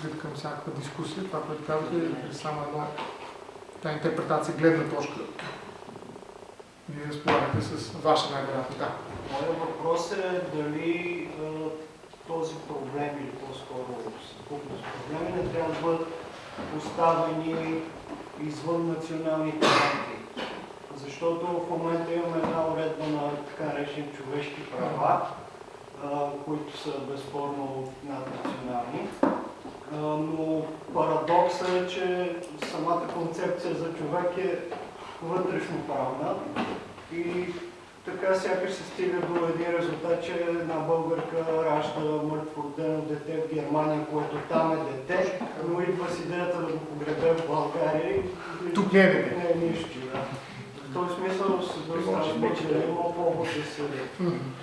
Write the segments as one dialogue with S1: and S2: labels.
S1: открит към всякаква дискусия. Това, което казвате, е само едно тази интерпретация, гледна точка. Вие разполагате с ваша най-вероятно. Да.
S2: Моят въпрос е дали този проблем или по-скоро съвкупност проблеми не трябва да бъдат поставени извън националните рамки. Защото в момента имаме една уредба на така наречени човешки права, които са безспорно наднационални. Но парадоксът е, че самата концепция за човек е вътрешно правна и така сякаш се стига до един резултат, че една българка ражда мъртво родено дете в Германия, което там е дете, но идва с идеята да го погребе в България и
S1: Тук не е дете.
S2: не е нищо. Да. В този смисъл се достава, че има повод да се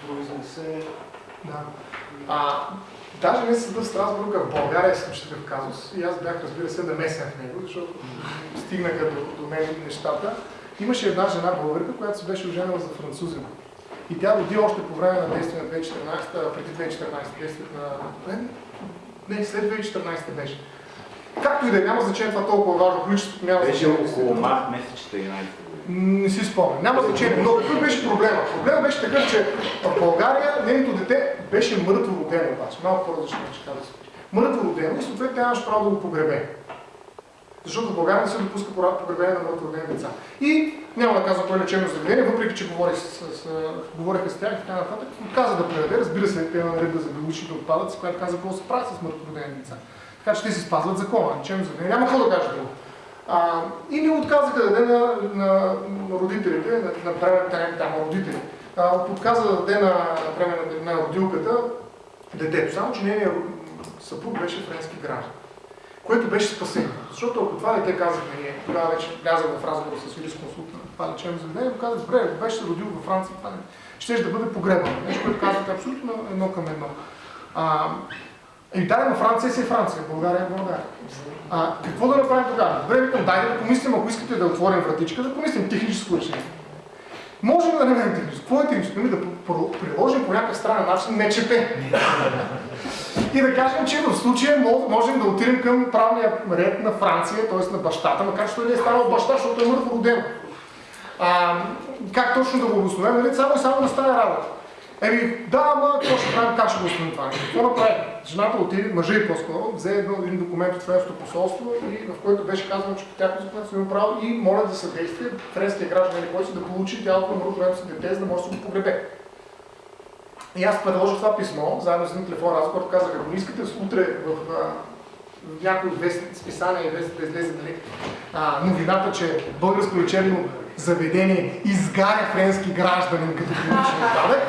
S2: произнесе.
S1: Да. А, даже не съда в Страсбург, а в България е такъв казус. И аз бях, разбира се, намесен в него, защото стигнаха до, до мен нещата. Имаше една жена българка, която се беше оженила за французин. И тя роди още по време на действие на 2014, а, преди 2014, действието на... Не, не, след 2014 беше. Както и да е, няма значение това толкова важно, количеството няма
S3: Беше около март месец 14 година.
S1: Не си спомням. Няма значение. Но какъв беше проблема? Проблемът беше такъв, че в България нейното дете беше мъртво родено обаче. Малко по-различно ще кажа. Мъртво родено и съответно нямаше право да го погребе. Защото в България не се допуска погребение на мъртво родени деца. И няма да казвам кое лечебно заведение, въпреки че говорих с, с, с, говориха с тях и така нататък, отказа да предаде. Разбира се, те има наредба за биологичните отпадъци, която каза какво се прави с мъртво родени деца. Така че те си спазват закона, лечебно заведение. Няма какво да кажа друго. А, и ми отказаха да даде на, на, на родителите, на, на бременната там, родители. А, отказа да даде на, на, на родилката детето, само че нейният съпруг беше френски граждан. Което беше спасение. Защото ако това дете казахме ние, тогава вече влязах в разговор с юрисконсулта на това лечебно заведение, му казах, добре, ако беше се родил във Франция, това не, ще да бъде погребано. Нещо, което казвате абсолютно едно към едно. А, и да, но Франция си е Франция, България е България. А, какво да направим тогава? Добре, викам, дайте да помислим, ако искате да отворим вратичка, да помислим техническо решение. Можем да намерим техническо. Какво е техническо? Ами да приложим по някакъв странен начин НЧП. И да кажем, че в случая можем да отидем към правния ред на Франция, т.е. на бащата, макар че той не е станал баща, защото е мъртво роден. А, как точно да го обосновем? Нали? Само и само да стане работа. Еми, да, ама какво ще правим, как ще го установим това? Какво направи? Жената отиде, мъжа и по-скоро, взе един документ от френското посолство, и в който беше казано, че по тяхното законодателство има право и моля за съдействие френския гражданин или който да получи тялото на мъртвото си дете, за да може да го погребе. И аз предложих това писмо, заедно с един телефон разговор, казах, ако не искате утре в, в някои списания и да излезе нали, а, новината, че българско лечебно заведение изгаря френски гражданин като биологичен отпадък,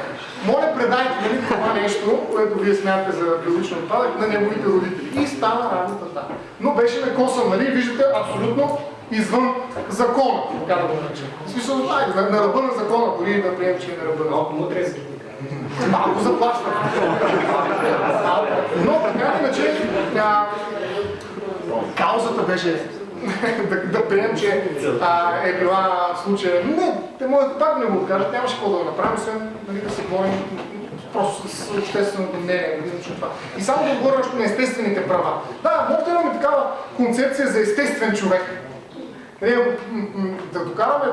S1: моля предайте нали, това нещо, което вие смятате за биологичен отпадък на неговите родители. И стана работата. Но беше накосан, нали, виждате, абсолютно извън закона, така да го наречем. В смисъл, на, на ръба на закона, дори да приемем, че е на ръба на закона. Малко заплащам. Но така иначе, а, каузата беше да, да приемем, че а, е била случая. Не, те могат пак да не го кажат, нямаше какво да го направим, освен нали, да се борим просто с общественото мнение. Нали, това. И само да говоря на естествените права. Да, може да имаме такава концепция за естествен човек. Нали, да докараме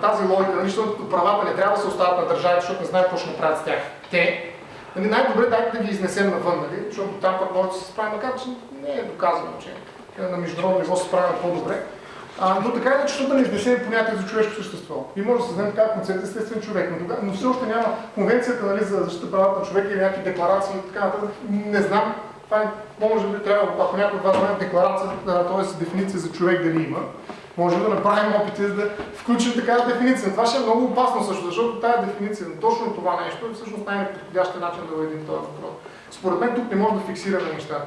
S1: тази логика, нали, защото правата не трябва да се остават на държавите, защото не знаят какво ще направят с тях. Те, нали, най-добре дайте да ги изнесем навън, нали, защото там пък може да се справим, макар че не е доказано, че на международно ниво се справим по-добре. А, но така иначе, защото не изнесем понятие за човешко същество. И може да се знае така концепция естествен човек, но, но все още няма конвенцията нали, за защита правата на човека или някакви декларации и така нататък. Не знам. Това е, може би трябва, ако някой от вас знае декларация, т.е. дефиниция за човек дали има. Може да направим опити да включим такава дефиниция. Това ще е много опасно също, защото тази дефиниция на точно това нещо е всъщност най-неподходящия начин да уредим този въпрос. Според мен тук не може да фиксираме нещата.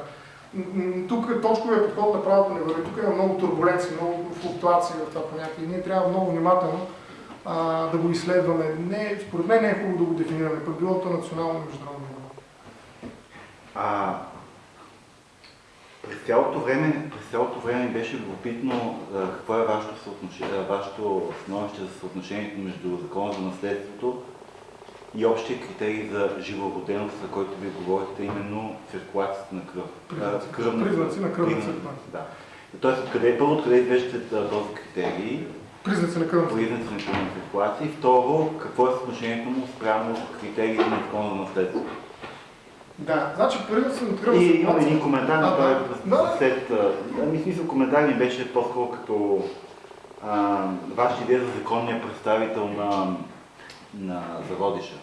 S1: Тук точковия подход на правото не върви. Тук има много турбуленции, много флуктуации в това понятие. Ние трябва много внимателно а, да го изследваме. Не, според мен не е хубаво да го дефинираме, пък било то национално и международно.
S3: А, през цялото време, през цялото време беше любопитно какво е вашето, вашето становище за съотношението между закона за наследството и общия критерий за живороденост, за който ви говорите, именно циркулацията на кръв.
S1: Признаци.
S3: Кръвна-
S1: на кръвна циркулация.
S3: Да. Тоест, откъде, първо, откъде извеждате този критерий,
S1: Признаци на кръвната
S3: признаци на кръвна циркулация и второ, какво е съотношението му спрямо критериите на закона за наследство?
S1: Да, значи признаци на кръвната
S3: И имам
S1: циркулация.
S3: един коментар,
S1: А,
S3: но той е
S1: да.
S3: След... Ами, смисъл, коментар ми беше по-скоро като вашата идея за законния представител на, на зародиша.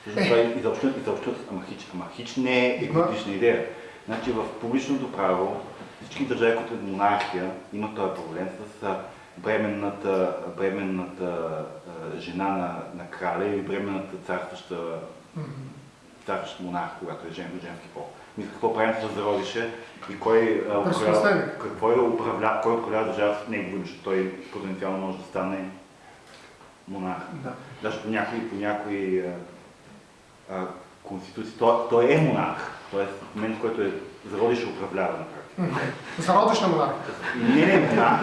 S3: Всъщност
S1: Е.
S3: това е изобщо, изобщо ама хич, ама хич не е еготична идея. Значи в публичното право всички държави, които е монархия, имат този проблем с бременната, бременната жена на, на краля или бременната царстваща царстващ монарх, когато е жен, женски пол. Мисля, какво правим с зародише и кой, а, управлява, какво е управля, кой управлява държавата с негово име, защото той потенциално може да стане монарх.
S1: Да.
S3: Даже по някои, по някои а, а, конституции, той, той е монарх, т.е. в момент, в който е зародише управлява на практика.
S1: Зародиш на монархия.
S3: Не, не, монарх.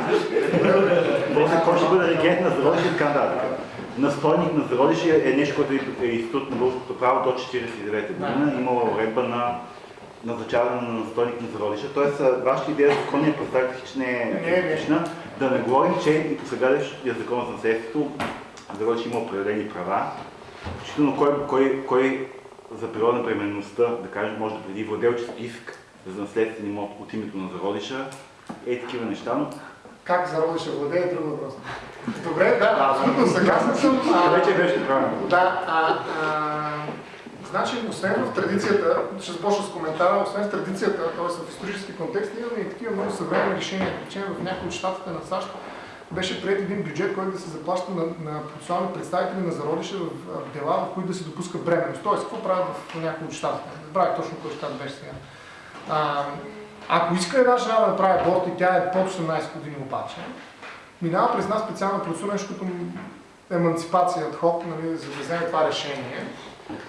S3: Кой ще бъде регент на зародише и така нататък. Настойник на зародише е нещо, което е институт на българското право до 1949 година. Имала уредба на назначаване на настойник на зародиша. Тоест, вашата идея за законния представител че не
S1: Не,
S3: е
S1: не.
S3: етична. Да не говорим, че и по сегашния закон за наследството зародиш има определени права. Включително кой, кой, кой за периода на бременността, да кажем, може да преди владелчески иск за наследствен имот от името на зародиша. Е такива неща, но
S1: Как зародиш владее е друг въпрос. Добре, да, абсолютно съгласен съм. А,
S3: вече беше правилно.
S1: Да, а, а, значи, освен в традицията, ще започна с коментара, освен в традицията, т.е. в исторически контекст, имаме и такива много съвременни решения. Речем, в някои от щатите на САЩ беше прият един бюджет, който да се заплаща на, на процесуални представители на зародиша в дела, в които да се допуска бременност. Тоест, какво правят в някои от щатите? Не забравя точно кой щат беше сега. А, ако иска една жена да направи аборт и тя е под 18 години обаче, минава през една специална процедура, нещо като емансипация от ход, нали, за да вземе това решение.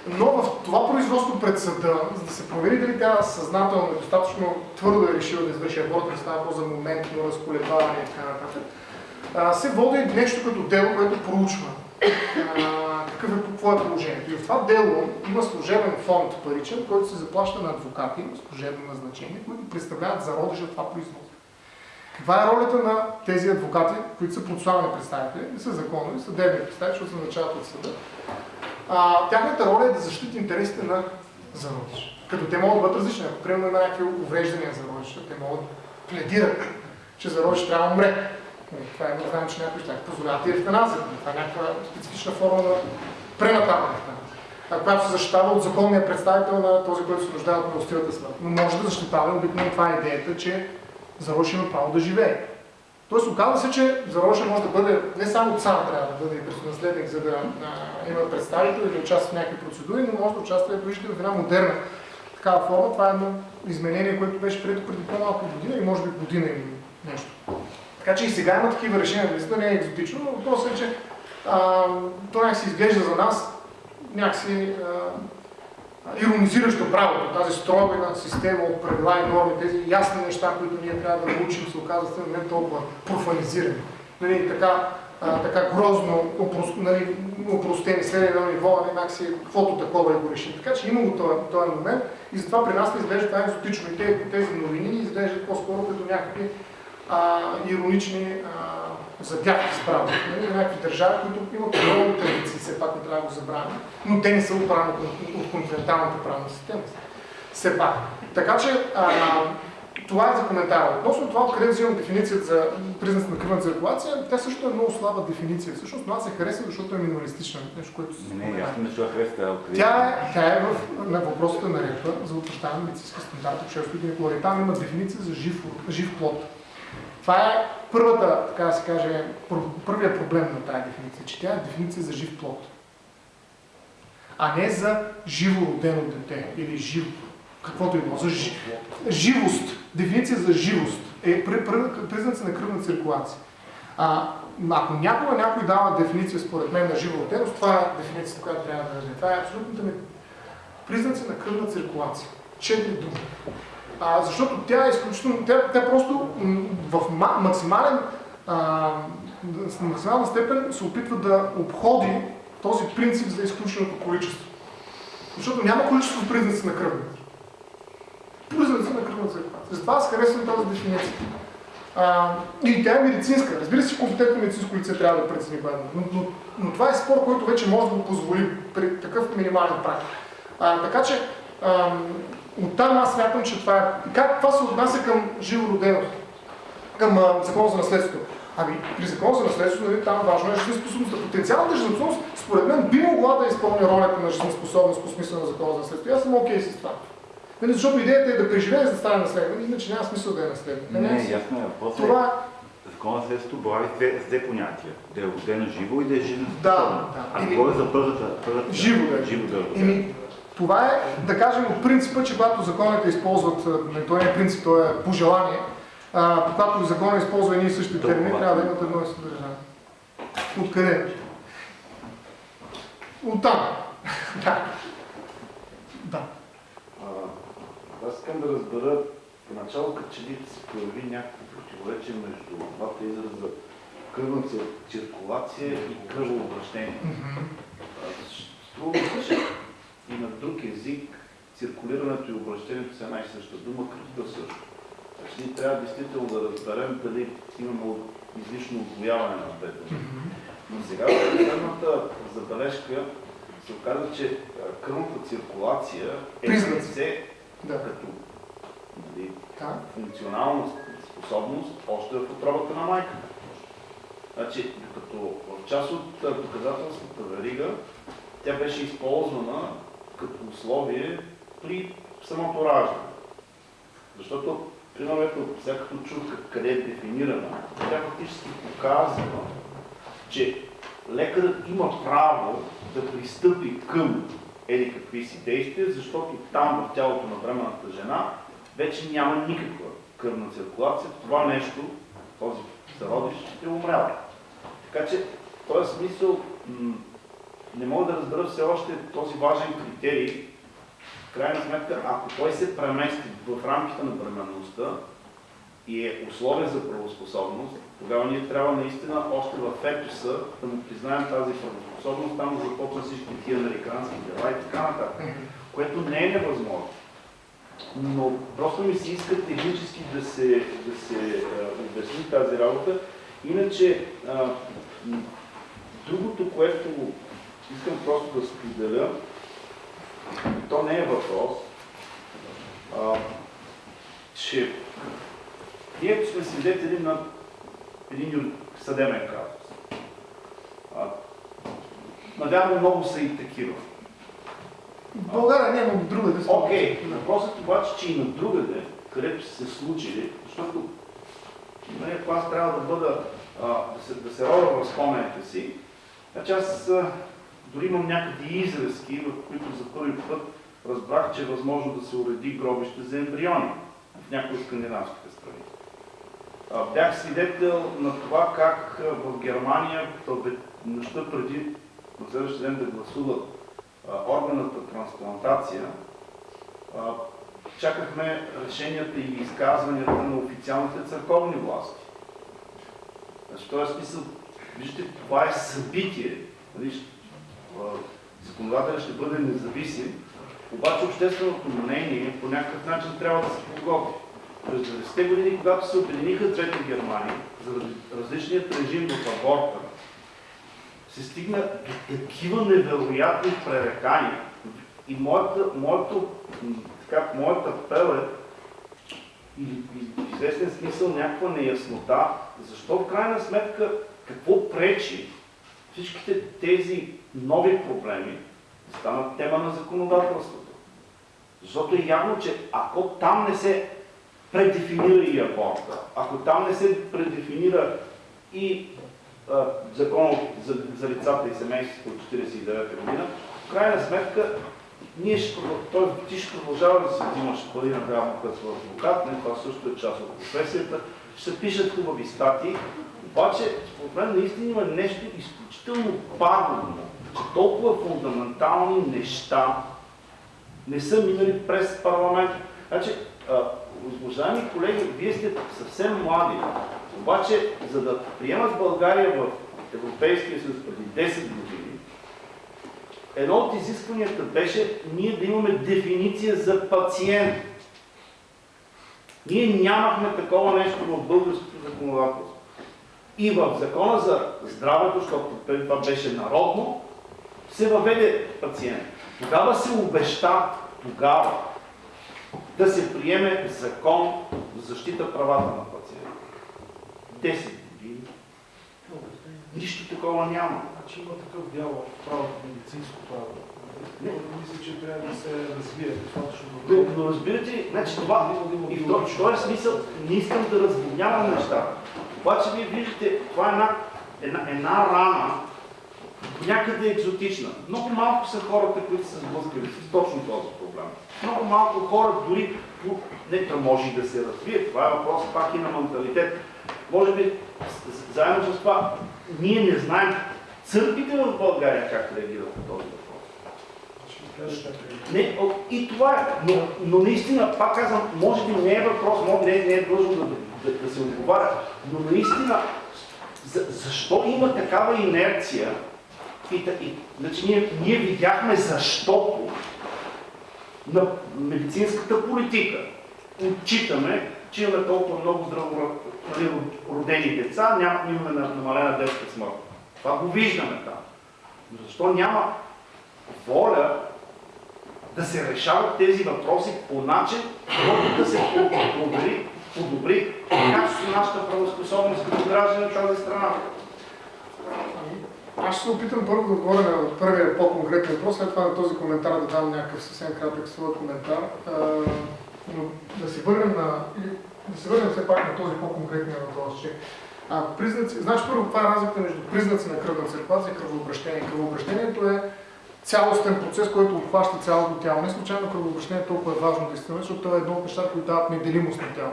S1: Но в това производство пред съда, за да се провери дали тя съзнателно е достатъчно твърдо е решила да извърши аборт, да става въпрос за моментно разколебаване и така нататък, се води нещо като дело, което проучва какъв е, какво е положението. И в това дело има служебен фонд паричен, който се заплаща на адвокати, служебно назначение, които представляват зародиша това производство. Каква е ролята на тези адвокати, които са процесуални представители, не са законови, съдебни представители, защото се назначават от съда? А, тяхната роля е да защитят интересите на зародиш. Като те могат да бъдат различни. Ако примерно има някакви увреждания за зародиш, те могат да пледират, че зародиш трябва да умре. Нали, Това е, знаем, че някои ще позволяват и евтаназия. Това е някаква специфична форма на пренатална. А която се защитава от законния представител на този, който се нуждае от милостивата смърт. Но може да защитава, обикновено това е идеята, че Зарош има право да живее. Тоест оказва се, че Зароша може да бъде не само цар трябва да бъде и престолонаследник, за да а, има представител или да участва в някакви процедури, но може да участва и виждате в една модерна такава форма. Това е едно изменение, което беше прието преди по-малко година или може би година или нещо. Така че и сега има такива решения, наистина не е екзотично, но въпросът е, че а, то някакси изглежда за нас някакси а, иронизиращо правото, тази строга система от правила и норми, тези ясни неща, които ние трябва да научим, се оказват в момент толкова профанизирани. Нали, така, а, така грозно опрост, нали, опростени ниво, нали, някакси каквото такова и го решим. Така че има го този, този момент и затова при нас не изглежда това екзотично. И тези, тези новини ни изглеждат по-скоро като някакви а, иронични а, задяхи с право. Нали, някакви държави, които имат много традиции, все пак не трябва да го забравяме, но те не са оправени от, континенталната правна система. Все пак. Така че а, това е за коментара. Относно това, откъде взимам дефиницията за признак на кръвна циркулация, тя също е много слаба дефиниция. Всъщност, това се хареса, защото е минималистична. Нещо, което се
S3: не,
S1: спомена.
S3: ясно, че хареса откъде.
S1: Тя е, тя е в, на въпросите на репа за утвърждаване на медицински стандарт от 6 гинекология. Там има дефиниция за жив, жив плод. Това е първата, така да се каже, пър- първият проблем на тази дефиниция, че тя е дефиниция за жив плод. А не за живо родено дете или живо, каквото и било, за жи... живост. Дефиниция за живост е при- при- признаци на кръвна циркулация. А, ако някога някой дава дефиниция според мен на жива роденост, това е дефиницията, която трябва да даде. Това е абсолютната ми признаци на кръвна циркулация. Четири думи. А, защото тя е изключително, тя, тя просто в ма, максимален, а, максимална степен се опитва да обходи този принцип за изключеното количество. Защото няма количество признаци на кръвната. Признаци на кръвната циркулация. Затова аз харесвам тази дефиниция. А, и тя е медицинска. Разбира се, компетентно медицинско лице трябва да прецени е, но, но, но това е спор, който вече може да го позволи при такъв минимален прак. А, така че оттам аз смятам, че това е... Как това се отнася към живороденост? Към а, закон за наследството? Ами, при закон за наследството, нали, там важно е жизнеспособността. Потенциалната жизнеспособност, според мен, би могла да изпълни ролята на жизнеспособност по смисъл на закона за наследството. И аз съм окей okay с това. Нали, защото идеята е да преживее за да стане наследник, иначе няма смисъл да е наследник.
S3: Не, не, ясно е. После
S1: Това
S3: Закона за следството борави две, с две понятия. Да е родено живо и да е жизнеспособно.
S1: Да, да.
S3: А
S1: Или-
S3: говоря за първата. първата
S1: Живо да е.
S3: Живо да е
S1: това е, да кажем, от принципа, че когато законите използват, не, той не е принцип, то е пожелание, а, когато закона използва едни и същи термини, трябва да имат едно и съдържание. Откъде? От там. да. Да.
S4: Аз искам да разбера, поначало като че ли се появи някакво противоречие между двата израза кръвна цир- циркулация и кръвообращение. Струва ми се, че и на друг език циркулирането и обращението са една и съща дума, кръвта също. Значи ние трябва действително да разберем дали имаме излишно отвояване на двете.
S1: Мгм.
S4: Но сега в последната забележка се оказа, че кръвната циркулация е лице
S1: Да.
S4: като нали,
S1: Да.
S4: функционална способност още в отробата на майката. Значи, докато в част от доказателствата верига, тя беше използвана като условие при самото раждане. Защото, примерно, ето, чух как- къде е дефинирана, тя фактически показва, че лекарът има право да пристъпи към еди какви си действия, защото там в тялото на бременната жена вече няма никаква кръвна циркулация. Това нещо, този зародиш, ще умрява. Така че, в този смисъл, не мога да разбера все още този важен критерий. В крайна сметка, ако той се премести в рамките на бременността и е условие за правоспособност, тогава ние трябва наистина още в фетуса да му признаем тази правоспособност, там да започнат всички тия американски дела и така нататък, което не е невъзможно. Но просто ми се иска технически да се, да се обясни тази работа. Иначе, а, другото, което искам просто да споделя, то не е въпрос, а, че ние сме свидетели на един съдебен казус. А, Навярно много са и такива.
S1: В България няма друга да се
S4: Окей, въпросът обаче, че и на другаде, където са се случили, защото нали, ако аз трябва да бъда, а, да, се, да се роля в спомените си, значи аз дори имам някакви изразки, в които за първи път разбрах, че е възможно да се уреди гробище за ембриони в някои скандинавските страни. Бях свидетел на това как в Германия нощта преди на следващия ден да гласуват органната трансплантация, чакахме решенията и изказванията на официалните църковни власти. Значи, в този смисъл, вижте, това е събитие. Нали, Законодателят ще бъде независим, обаче общественото мнение по някакъв начин трябва да се подготви. През 90-те години, когато се обединиха двете Германии, заради различният режим в аборта, се стигна до такива невероятни пререкания. И моята, моето, така, моята апел е и, и в известен смисъл някаква неяснота, защо в крайна сметка какво пречи всичките тези нови проблеми станат тема на законодателството. Защото е явно, че ако там не се предефинира и аборта, ако там не се предефинира и а, закон за, за лицата и семейството от 49 година, в крайна сметка ние ще, той, ти ще продължава да си взимаш пари на драма като адвокат, не, това също е част от професията, ще се пишат хубави статии, обаче според мен наистина има нещо изключително пагубно, толкова фундаментални неща не са минали през парламент. Значи, уважаеми колеги, вие сте съвсем млади, обаче за да приемат България в Европейския съюз преди 10 години, едно от изискванията беше ние да имаме дефиниция за пациент. Ние нямахме такова нещо в българското законодателство. И в закона за здравето, защото това беше народно, се въведе пациент. Тогава се обеща, тогава, да се приеме закон за защита правата на пациента. 10 години. Нищо такова няма.
S5: Значи има такъв дял в правото, медицинско право.
S4: Не.
S5: Мисля, че трябва да се развие достатъчно
S4: Но,
S5: добре.
S4: но разбирате, значи това, и в този- смисъл не искам да разводнявам нещата. Обаче вие виждате, това е една, една, една рана, някъде екзотична. Много малко са хората, които са сблъскали с точно този проблем. Много малко хора дори, не може да се развие, това е въпрос пак и на менталитет. Може би, заедно с това, ние не знаем църквите в България как реагират на този въпрос.
S5: Е.
S4: Не, и това е. Но, но наистина, пак казвам, може би не е въпрос, може би не, е- не е да, да, да се отговаря, но наистина, за, защо има такава инерция? И, та- и, значи ние, ние видяхме защото на медицинската политика отчитаме, че имаме толкова много здраво нали, родени деца, няма, имаме на- намалена детска смърт. Това го виждаме там. Но защо няма воля да се решават тези въпроси по начин, който да се подобри, подобри качеството на нашата правоспособност като граждани на тази страна.
S1: Аз ще се опитам първо да отговоря на първия по-конкретен въпрос, след това на този коментар да дам някакъв съвсем кратък свой коментар. Но да се върнем на, да се върнем все пак на този по-конкретния въпрос, че а, признаци, значи първо това е разлика между признаци на кръвна циркулация и кръвообращение. Кръвообращението е цялостен процес, който обхваща цялото тяло. Не случайно кръвообращението е толкова важно действително, защото това е едно от нещата, които дават неделимост на тяло.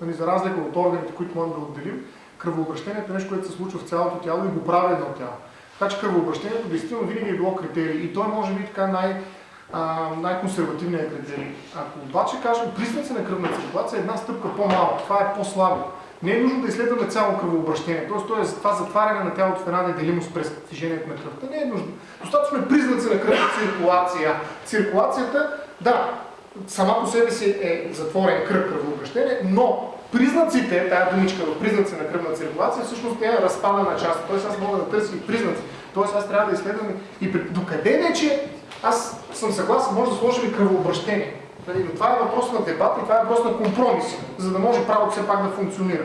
S1: Нали, за разлика от органите, които можем да отделим, кръвообращението е нещо, което се случва в цялото тяло и го прави едно тяло. Така че кръвообращението действително винаги е било критерий и той може би така най- най-консервативният критерий. Ако обаче кажем признаци на кръвна циркулация е една стъпка по-малко, това е по-слабо. Не е нужно да изследваме цяло кръвообращение, т.е. то това затваряне на тялото в една неделимост през движението на кръвта. Не е нужно. Достатъчно е признаци на кръвна циркулация. Циркулацията, да, сама по себе си е затворен кръг кръвообращение, но признаците, тая думичка в признаци на кръвна циркулация, всъщност е разпадана част. Тоест аз мога да търся и признаци. Тоест аз трябва да изследвам и при- докъде вече аз съм съгласен, може да сложим и кръвообращение. Нали, Но това е въпрос на дебат и това е въпрос на компромиси, за да може правото все пак да функционира.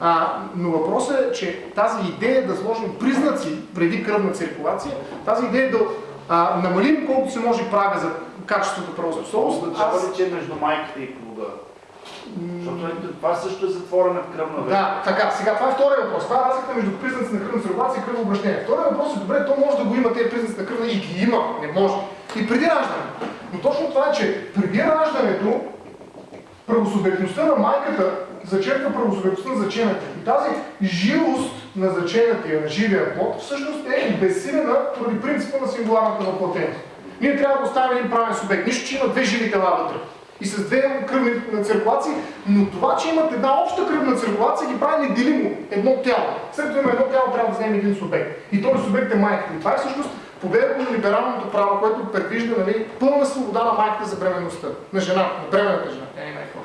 S1: А, но въпросът е, че тази идея да сложим признаци преди кръвна циркулация, тази идея да а, намалим колкото се може прага за качеството правоспособност,
S4: Означава
S1: аз
S4: ли, че е между майката и плода? Защото е- това също е затворена кръвна вена.
S1: Да, така, сега това е втория въпрос. Това е разликата между признаци на кръвна циркулация и кръвообращение. Втория въпрос е добре, то може да го има тези признаци на кръвна и ги има, не може. И преди раждане. Но точно това е, че преди раждането правосубектността на майката зачерква правосубектността на зачената. И тази живост на заченатия, на живия плод, всъщност е безсилена поради принципа на сингуларната въплътеност. Ние трябва да оставим един правен субект. Нищо, че има две живи тела вътре. И с две кръвни циркулации, но това, че имат една обща кръвна циркулация, ги прави неделимо едно тяло. След като има едно тяло, трябва да вземем един субект. И този субект е майката. И това е всъщност победата на либералното право, което предвижда нали, пълна свобода на майката за бременността. На жена, на бременната жена. Тя не е майка.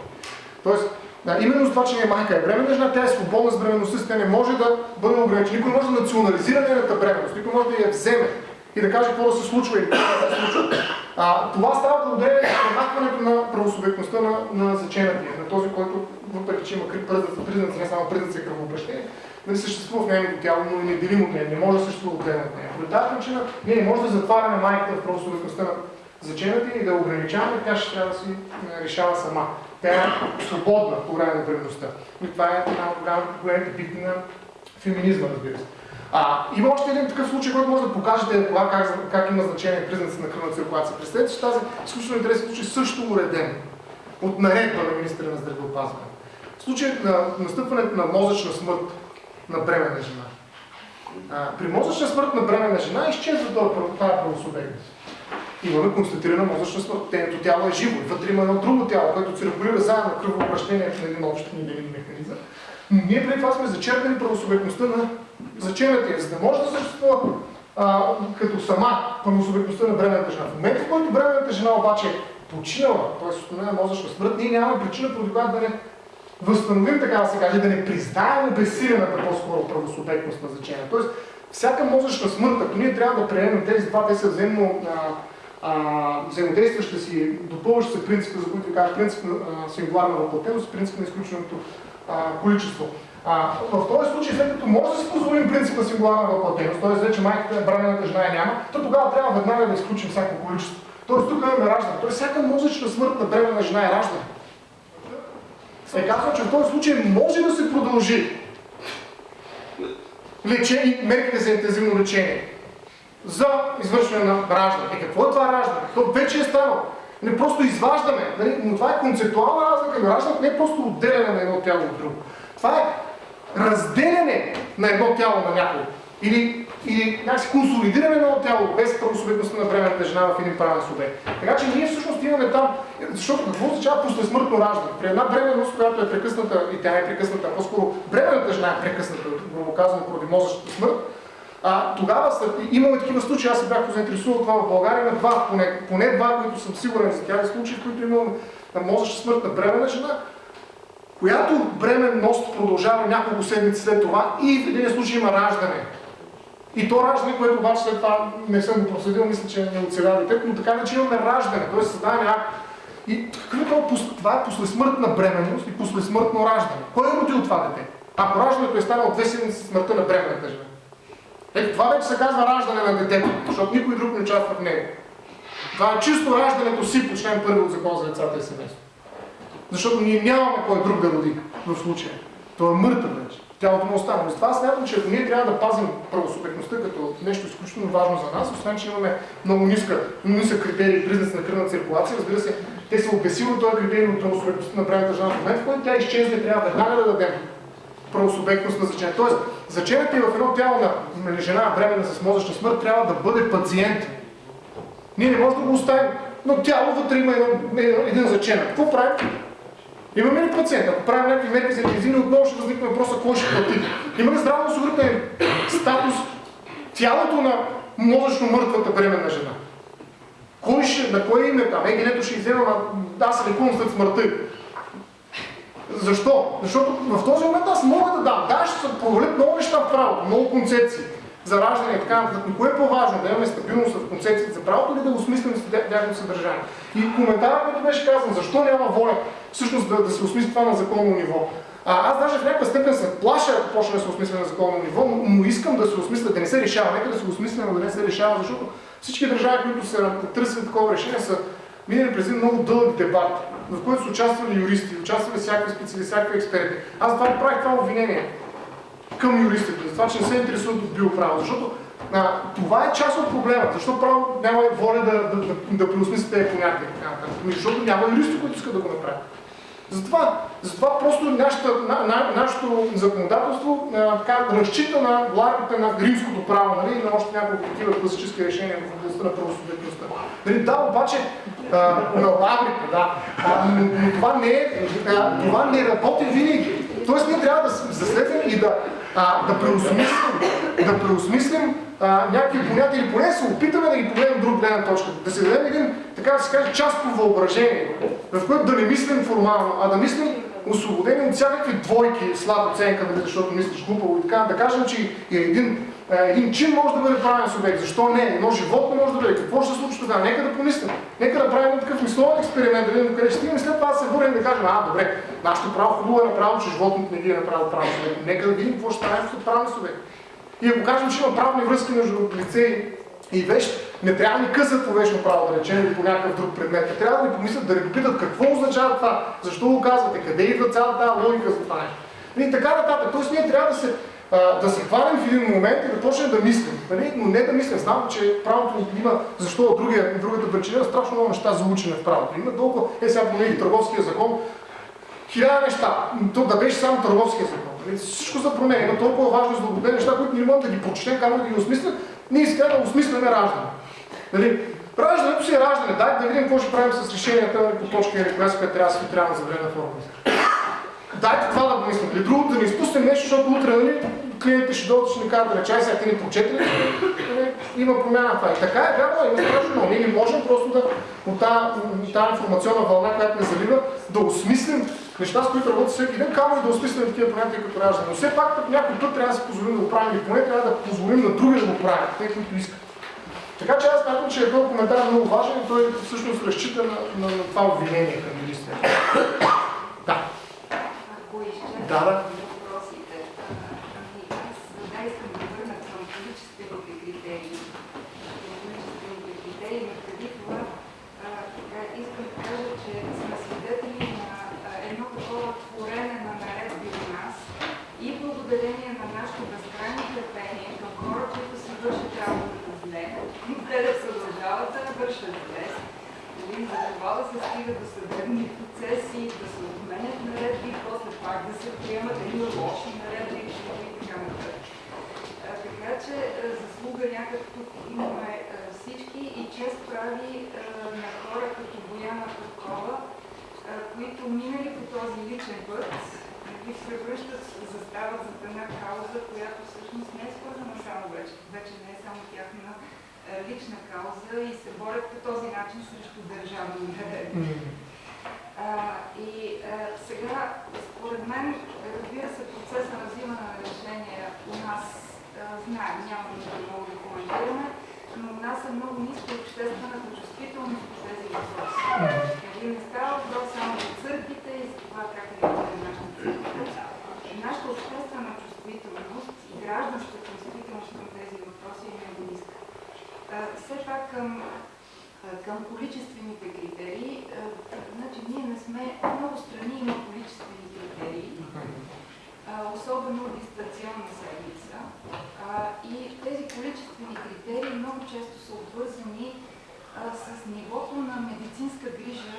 S1: Тоест, да, именно с това, че не е майка, е бременна жена, тя е свободна с бременността, си, тя не може да бъде ограничена. Никой може да национализира нейната бременност, никой може да я вземе и да каже какво да се случва или какво да се случва. А, това става благодарение на премахването на правосубектността на, на заченатия, на този, който, въпреки че има признаци, не само признаци и кръвообращение, нали, съществува в нейното тяло, но и неделимо от нея, не може да съществува отделно от нея. По тази причина ние не може да затваряме майката в правосубектността на заченатия и да ограничаваме, тя ще трябва да си е, решава сама. Тя е свободна по време на бременността. И това е една от голям- големите битки на феминизма, разбира се. А, има още един такъв случай, който може да покажете кога, как, как има значение признаци на кръвна циркулация. Представете, че тази изключително интересен случай също е уреден от наредба на министра на здравеопазване. Случай на настъпването на мозъчна смърт на бременна жена. А, при мозъчна смърт на бременна жена изчезва тази правосубектност. Имаме констатирана мозъчна смърт. Тейното тяло е живо. Вътре има едно друго тяло, което циркулира заедно кръвообращение в един общ неделим механизъм. Но ние преди това сме зачерпали правосубектността на заченатия, за да може да съществува а, като сама правосубектността на бременната жена. В момента, в който бременната жена обаче е починала, т.е. установена мозъчна смърт, ние нямаме причина, поради която да не възстановим, така да се каже, да не признаем обесилената по-скоро правосубектност на значение. Тоест, всяка мозъчна смърт, ако ние трябва да приемем тези два, те са взаимно взаимодействащи си, допълващи се принципа, за които ви казах, принцип на сингуларна въплатеност, принцип на изключеното количество. А, в този случай, след като може да си позволим принцип на сингуларна въплатеност, т.е. вече майката, бременната жена я няма, то тогава трябва веднага да изключим всяко количество. Тоест тук имаме раждане. Тоест всяка мозъчна смърт на бременна жена е раждане. Е казва, че в този случай може да се продължи лечение, мерките за интензивно лечение за извършване на раждане. Е, какво е това раждане? То вече е станало. Не просто изваждаме, нали? но това е концептуална разлика, раждането не е просто отделяне на едно тяло от друго. Това е разделяне на едно тяло на някого. Или, или някакси консолидиране на едно тяло без правосубектността на бременната жена в един правен субект. Така че ние всъщност имаме там, защото какво означава послесмъртно раждане? При една бременност, която е прекъсната, и тя е прекъсната, по-скоро бременната жена е прекъсната, грубо казано, поради мозъчната смърт, а, тогава имаме такива случаи, аз се бях заинтересувал това в България, на два, поне, поне два, които съм сигурен за тях, случаи, в които имам мозъчна смърт на бременна жена, която бременност продължава няколко седмици след това и в един случай има раждане. И то раждане, което обаче след това не съм го проследил, мисля, че не оцеля детето, но така че имаме раждане, т.е. създаване акт. И какъв е? Това е послесмъртна бременност и послесмъртно раждане. Кой е родил това дете? Ако раждането е станало две седмици смъртта на бременната жена. Ето това вече се казва раждане на детето, защото никой друг не участва в него. Това е чисто раждането си по член първи от закон за децата и семейство. Защото ние нямаме кой друг да роди в случая. Той е мъртъв вече. Тялото му остана. Затова смятам, че ние трябва да пазим правосубектността като нещо изключително важно за нас, освен че имаме много ниска, нисък критерий признак на кръвна циркулация, разбира се, те се обесилват този критерий от правосубектността на правилната жена в момента, в който тя изчезне, трябва веднага да дадем правосубектност на значение. Тоест, значението и в едно тяло на жена бременна с мозъчна смърт трябва да бъде пациент. Ние не можем да го оставим, но тяло вътре има един, един заченък. Какво правим? Имаме ли пациент? Ако правим някакви мерки за интензивни, отново ще възникне въпроса кой ще плати. Има ли здравно осигурителен статус тялото на мозъчно мъртвата бременна жена? Кой ще, на кое име там? Е, генето ще иззема, аз се лекувам след смъртта. Защо? Защото в този момент аз мога да дам. Да, ще се провалят много неща в правото, много концепции за раждане и така нататък. Но кое е по-важно? Да имаме стабилност в концепциите за правото или да осмислим тяхното съдържание? И коментарът, който беше казан, защо няма воля всъщност да, да се осмисли това на законно ниво. А, аз даже в някаква степен се плаша, ако почне да се осмисля на законно ниво, но, но искам да се осмисля, да не се решава. Нека да се осмисля, но да не се решава, защото всички държави, които са търсили такова решение, са минали през един много дълъг дебат в който са участвали юристи, участвали всякакви специалисти, всякакви експерти. Аз това правих това обвинение към юристите, за това, че не се интересуват от биоправо, защото а, това е част от проблема. Защо право няма воля да, да, да, да преосмисли тези понятия? Ами защото няма юристи, които искат да го направят. Затова, затова просто нашата, на, на, нашето законодателство а, така, разчита на влагата на римското право нали, и на още няколко такива класически решения в областта на правосъдебността. Нали, да, обаче а, на лаврите, да, а, но, но това, не е, а, това не работи винаги. Тоест ние трябва да заследваме и да, да преосмислим, да преосмислим а, някакви понятия или поне се опитаме да ги погледнем друг гледна точка. Да се дадем един, така да се каже, частно въображение, в което да не мислим формално, а да мислим освободени от всякакви двойки, слаб оценка, нали, защото мислиш глупаво и така, да кажем, че и един, един чин може да бъде правен субект. Защо не? Едно животно може да бъде. Какво ще се случи тогава? Нека да помислим. Нека да правим такъв мисловен експеримент, да видим къде ще стигнем след това се върнем да кажем, а, добре, нашето право хубаво е направо, че животното не ги е направил правен субект. Нека да видим какво ще стане с правен субект. И ако кажем, че има правни връзки между лице и вещ, не трябва ни късат по вечно право, да речем, или по някакъв друг предмет. Не трябва да ни помислят, да ни попитат какво означава това, защо го казвате, къде идва цялата тази логика за това нещо. И така нататък. Тоест ние трябва да се, а, да се хванем в един момент и да почнем да мислим. Нали? Но не да мислим. Знам, че правото има, защо от другия, другата причина, страшно много неща за учене в правото. Има толкова, е сега промени търговския закон, хиляда неща. То да беше само търговския закон. Нали? Всичко се променя. Има толкова важни злободни неща, които не можем да ги прочетем, камо да ги осмислим. Ние искаме да осмисляме раждане. Нали? Раждането си е раждане. Дайте да видим какво ще правим с решенията по точка или коя която трябва да се трябва за време форма. Дайте това да помислим. Или другото да не изпуснем нещо, защото утре нали, клиентите ще дойдат, ще ни кажат да речай, сега ти ни прочете ли? Нали? има промяна в това. И така е вярно, има страшно много. Ние не можем просто да от тази, информационна вълна, която ни залива, да осмислим неща, с които работим всеки ден, камо и да осмислим такива понятия като раждане. Но все пак някой път трябва да си позволим да го правим или поне трябва да позволим на други да го правят, те, които искат. Така че аз смятам, че този коментар е много важен и той всъщност разчита на, на, на това обвинение към юристите. Да.
S6: Ако изчерпим
S1: Да, да.
S6: въпросите, а, ами аз да искам да върна към количествените критерии. Към количествените критерии, но преди това а, така, искам да кажа, че сме свидетели на а, едно такова творене на наредби у нас и благодарение на нашето безкрайно търпение към хора, които си вършат работата зле, те да продължават да я вършат зле, Нали, За това да се стига до съдебни процеси, да се отменят наредби, после пак да се приемат едни лоши наредби и така нататък. А, Така че а, заслуга някак тук имаме а, всички и чест прави а, на хора като Бояна Петкова, а, които минали по този личен път, ги превръщат, застават за една кауза, която всъщност не е свързана само вече, вече не е само тяхна лична кауза и се борят по този начин срещу държавни. А, и а, сега, според мен, разбира се, процеса на взимане на решения у нас, знаем, няма нужда много да коментираме, но у нас е много ниска обществената чувствителност по тези въпроси. Нали, не става въпрос само за църквите и за това как реагира нашата църква. Нашата обществена чувствителност и гражданска чувствителност към тези въпроси е много ниска. Все пак към към количествените критерии, значи ние не сме, много страни има количествени критерии, особено дистанционна седмица. И тези количествени критерии много често са обвързани с нивото на медицинска грижа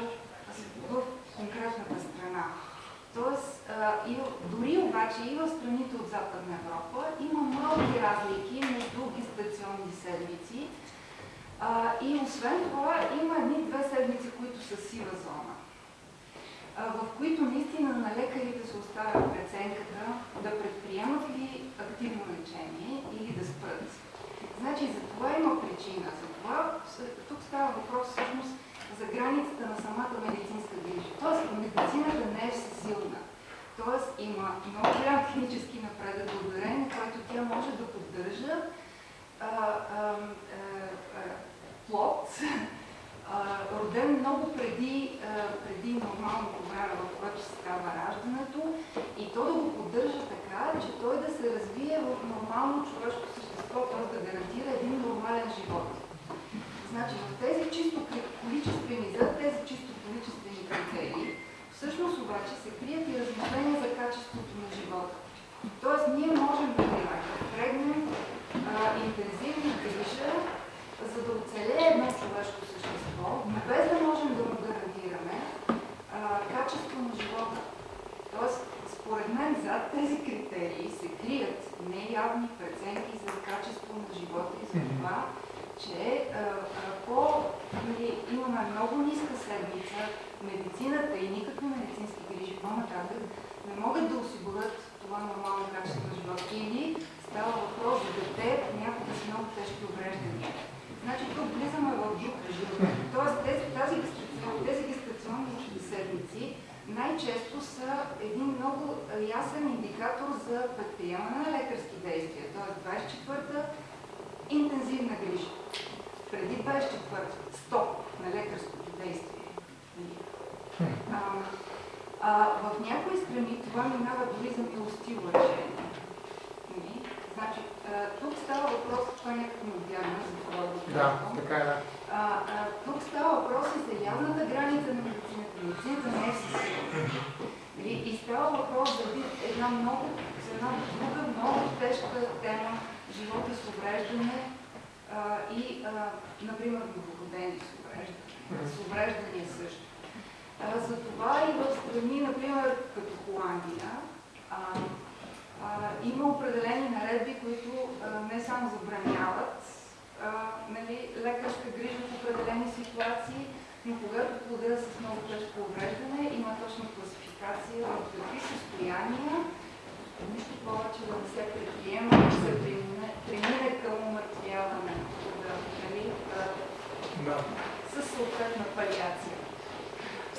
S6: в конкретната страна. Тоест, дори обаче и в страните от Западна Европа има малки разлики между дистанционни седмици, и освен това има едни-две седмици, които са сива зона, а, в които наистина на се оставя преценката да предприемат ли активно лечение или да спрат. Значи за това има причина. За това тук става въпрос всъщност за границата на самата медицинска грижа. Тоест медицината не е всесилна. Тоест има много голям технически напредък, благодарение на който тя може да поддържа а, а, а, а, плод, а, роден много преди, преди нормалното време, в което се става раждането, и то да го поддържа така, че той да се развие в нормално човешко същество, т.е. да гарантира един нормален живот. Значи в тези чисто количествени, за тези чисто количествени критерии, всъщност обаче се крият и размишления за качеството на живота. Тоест ние можем да впрегнем интензивна грижа, за да оцелее едно човешко същество, без да можем да му гарантираме а, качество на живота. Тоест, според мен, зад тези критерии се крият неявни преценки за качество на живота и за това, че ако нали, имаме много ниска седмица, медицината и никакви медицински грижи по-нататък не могат да осигурят това нормално качество на живота. Или става въпрос за дете, някога с много тежки увреждания. Значи тук влизаме в друг режим. Тоест тези, тази, тези гестационни седмици най-често са един много ясен индикатор за предприемане на лекарски действия. Тоест 24-та интензивна грижа. Преди 24-та стоп на лекарското действие. А, а, в някои страни това минава дори за милостиво
S1: Да, така е.
S6: А, а, тук става въпрос и за явната граница на медицината. Медицината не е. Нали? И става въпрос за една много, за една друга, много тежка тема, живота с увреждане а, и, а, например, новородени с увреждане. С увреждания също. А, Затова и в страни, например, като Холандия, а, а, има определени наредби, които а, не само забраняват а, нали, лекарска грижа в определени ситуации, но когато плода с много тежко увреждане, има точна класификация в какви състояния, нищо повече да не се предприема, да се премине, към умъртвяване
S1: Да.
S6: с съответна палиация.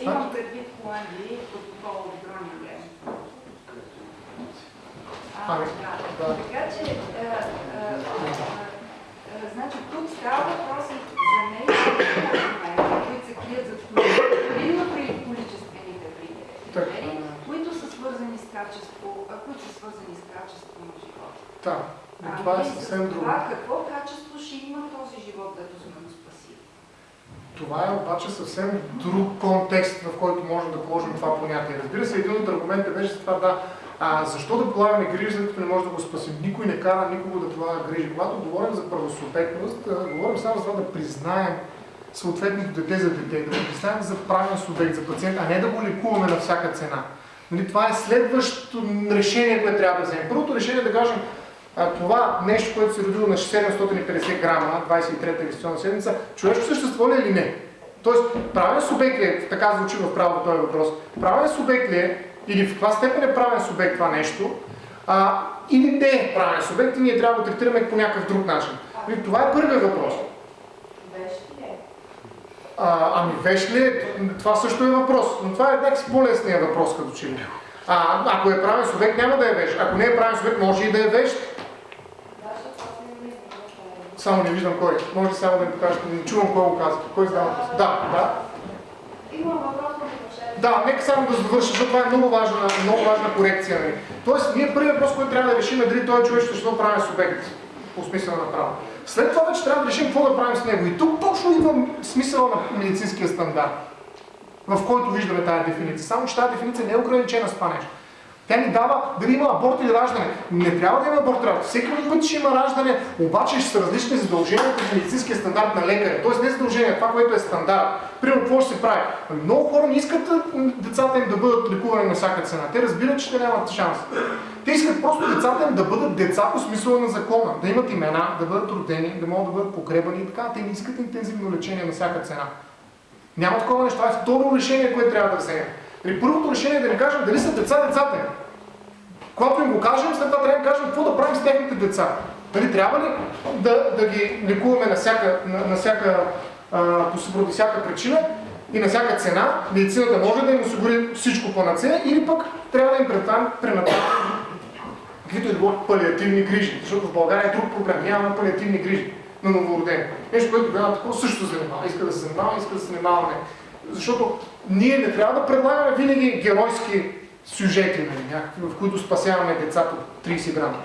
S6: Имам предвид Холандия и протокол от Гронинген. А,
S1: Ами,
S6: да.
S1: да.
S6: Така че, а, а, а, а, значи тук става въпрос за нея, които се крият за именно при количествените критерии, които са свързани с качество, а, които са свързани с качество на живота.
S1: Да. Но това е съвсем друго.
S6: Това какво качество ще има този живот, дето сме го спасили?
S1: Това е обаче съвсем друг контекст, в който можем да положим това понятие. Разбира се, един от аргументите беше това да, а, защо да полагаме грижи, след като не може да го спасим. Никой не кара никого да полага грижи. Когато говорим за правосубектност, говорим само за това да признаем съответното дете за дете, да го признаем за правен субект, за пациент, а не да го лекуваме на всяка цена. Нали, това е следващото решение, което трябва да вземем. Първото решение е да кажем, а, това нещо, което се е родило на 750 грама, 23-та инвестиционна седмица, човешко същество ли е или не? Тоест, правен субект ли е, така звучи в правото този въпрос, правен субект ли е, или в каква степен е правен субект това нещо, а, или не е правен субект и ние трябва да го третираме по някакъв друг начин. Нали, Това е първият въпрос.
S6: Е?
S1: А, ами вещ ли е? Това също е въпрос. Но това е някакси по-лесният въпрос като че ли. А, ако е правен субект, няма да е вещ. Ако не е правен субект, може и да е вещ. Само не виждам кой. Може ли само да ми покажете? Не чувам кой го казва. Кой въпрос? Да, да.
S6: Има въпрос на.
S1: Да, нека само да завърша, защото това е много важна, много важна корекция. Нали. Тоест, ние първият въпрос, който трябва да решим е дали той човек ще е правен субект по смисъла на право. След това вече трябва да решим какво да правим с него. И тук точно идва смисъла на медицинския стандарт, в който виждаме тази дефиниция. Само че тази дефиниция не е ограничена с това нещо. Тя ни дава дали има аборт или раждане. Не трябва да има аборт раждане. Всеки път ще има раждане, обаче ще са различни задълженията в медицинския стандарт на лекаря. Тоест не задължение, това, което е стандарт. Примерно, какво ще се прави? Много хора не искат децата им да бъдат лекувани на всяка цена. Те разбират, че те нямат шанс. Те искат просто децата им да бъдат деца по смисъла на закона, да имат имена, да бъдат родени, да могат да бъдат погребани и така. Те не искат интензивно лечение на всяка цена. Няма такова нещо. Това е второ решение, което трябва да вземем. При първото решение е да ни кажем дали са деца децата им. Когато им го кажем, след това трябва да им кажем какво да правим с техните деца. Дали трябва ли да, да ги лекуваме на всяка, на, на всяка, а, по поради всяка причина и на всяка цена, медицината може да им осигури всичко по нацея или пък трябва да им пренатални каквито и да палиативни грижи, защото в България е друг проблем. Нямаме палиативни грижи на новородени. Нещо, което тогава такова също занимава. Иска да се занимава, иска да се занимаваме. Защото ние не трябва да предлагаме винаги геройски сюжети, нали, някакви, в които спасяваме деца по 30 грама.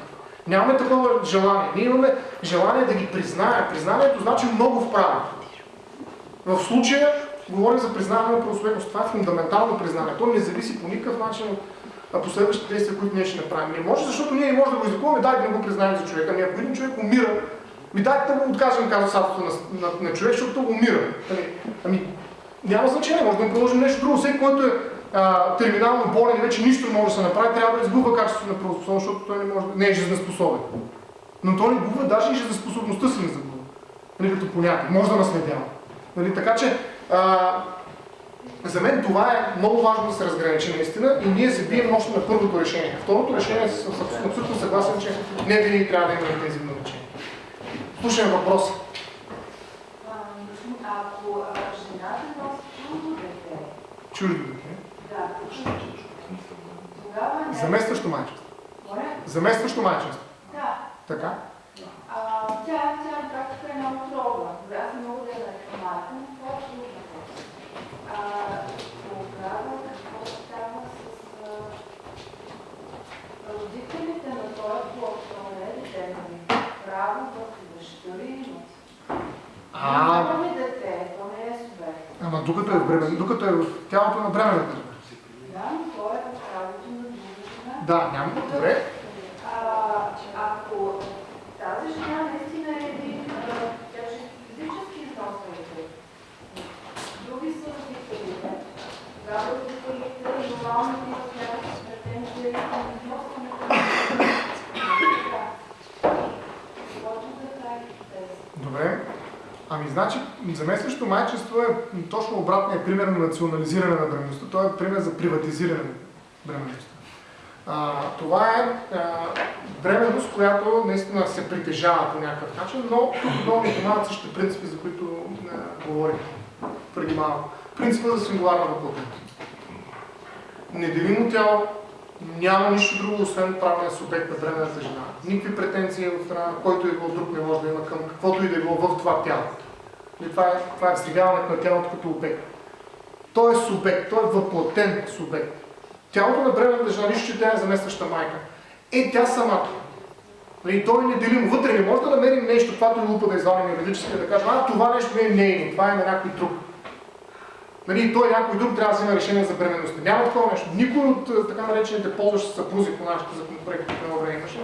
S1: Нямаме такова желание. Ние имаме желание да ги признаем. Признанието значи много в правото. В случая говорим за признаване на правосубектност. Това е фундаментално признание. То не зависи по никакъв начин от последващите действия, които ние ще направим. Не може, защото ние не можем да го излекуваме, дайте да не го признаем за човека. Ами ако един човек умира, ми дайте да го откажем казусатото на, на, на, човек, защото умира. Ами, ами, няма значение, може да приложим нещо друго. Всеки, който е а, терминално болен и вече нищо не може да се направи, трябва да изгубва качеството на правоспособност, защото той не, може, не е жизнеспособен. Но той не губва даже и жизнеспособността си не загубва. Нали, като понятие. Може да наследява. Нали, така че, а, за мен това е много важно да се разграничи наистина и ние се бием още на първото решение. Второто решение съм абсолютно съгласен, че не винаги трябва да има интензивно лечение. Слушам въпроса.
S6: Ако жената Чуждо дете. да, тогава.
S1: Заместващо майчество. Заместващо майчество.
S6: Да.
S1: Така?
S6: А, тя, тя на практика е една отрова. Аз не мога да я нарека майка, но това е. А, тогава какво става с а, родителите на този плод, то не е дете, нали? Право върху дъщери имат.
S1: А,
S6: Нямаме дете, то не е субект.
S1: ама докато е докато е в тялото на бременната жена.
S6: Да, но то е в правото на друга жена.
S1: Да, няма. Добре.
S6: А, ако тази жена наистина е един, а, тя ще физически износва дете. Други са родителите. Тогава родителите нормално имат някакви претенции към износването на дете. Почва да прави хипотеза.
S1: Добре. Ами значи, заместващо майчество е точно обратният пример на национализиране на бременността. Той е пример за приватизиране на бременността. А, това е а, бременност, която наистина се притежава по някакъв начин, но тук много внимават същите принципи, за които а, говорих преди малко. Принципа за сингуларна въплътност. Неделимо тяло, няма нищо друго, освен правния субект на бременната жена. Никакви претенции от страна, на който и било друг не може да има към каквото и да е било в това тяло. И това е, това е встригаването на тялото като обект. Той е субект, той е въплатен субект. Тялото на бременната жена, нищо, че тя е заместваща майка. Е, тя самата. Нали, той е неделимо. Вътре не може да намерим нещо, каквато и лупа да извадим юридически, да кажем, а това нещо не е нейно, това е на някой друг. Нали, той някой друг трябва да вземе решение за бременността. Няма такова нещо. Никой от е, така наречените ползващи съпрузи по нашите законопроекти, които едно време имаше,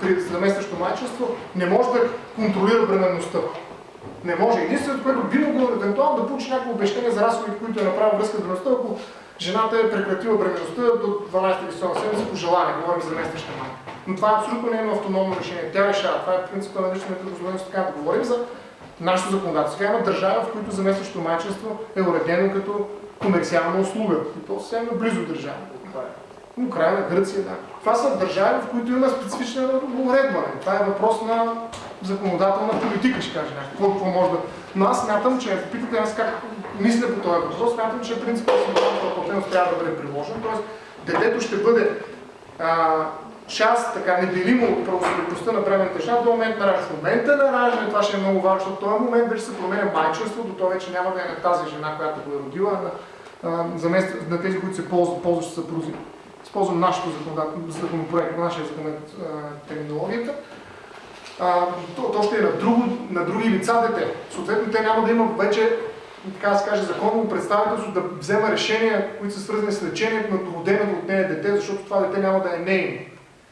S1: при заместващо майчество, не може да контролира бременността. Не може. Единственото, което би могло евентуално да получи някакво обещание за разходите, които е направил връзка с бременността, ако жената е прекратила бременността до 12-та висока седмица по желание, говорим за заместваща майка. Но това е абсолютно не е автономно решение. Тя решава. Това е принципа на личната дозволеност. Така да говорим за нашето законодателство. Сега има държава, в които заместващото майчество е уредено като комерциална услуга. И то съвсем близо държава. Украина, Гърция, да. Това са държави, в които има специфична уредба. Това е въпрос на законодателна политика, ще кажа някакво. Какво, може да... Но аз смятам, че ако питате аз как мисля по този въпрос, смятам, че принципът на платеност трябва да бъде приложен. Тоест, детето ще бъде а, част, така неделимо от правосъдността на бременната жена до момент на раждане. В момента на раждане, това ще е много важно, защото в този момент вече се променя майчинството, то вече няма да е на тази жена, която го е родила, а на, а, замест, на тези, които се ползват, ползващи съпрузи. Използвам нашето законопроект, нашия законът терминологията. А, то, то ще е на, друго, на други лица дете. Съответно, те няма да имат вече така да се каже, законово представителство да взема решения, които са свързани с лечението на роденото от нея дете, защото това дете няма да е нейно.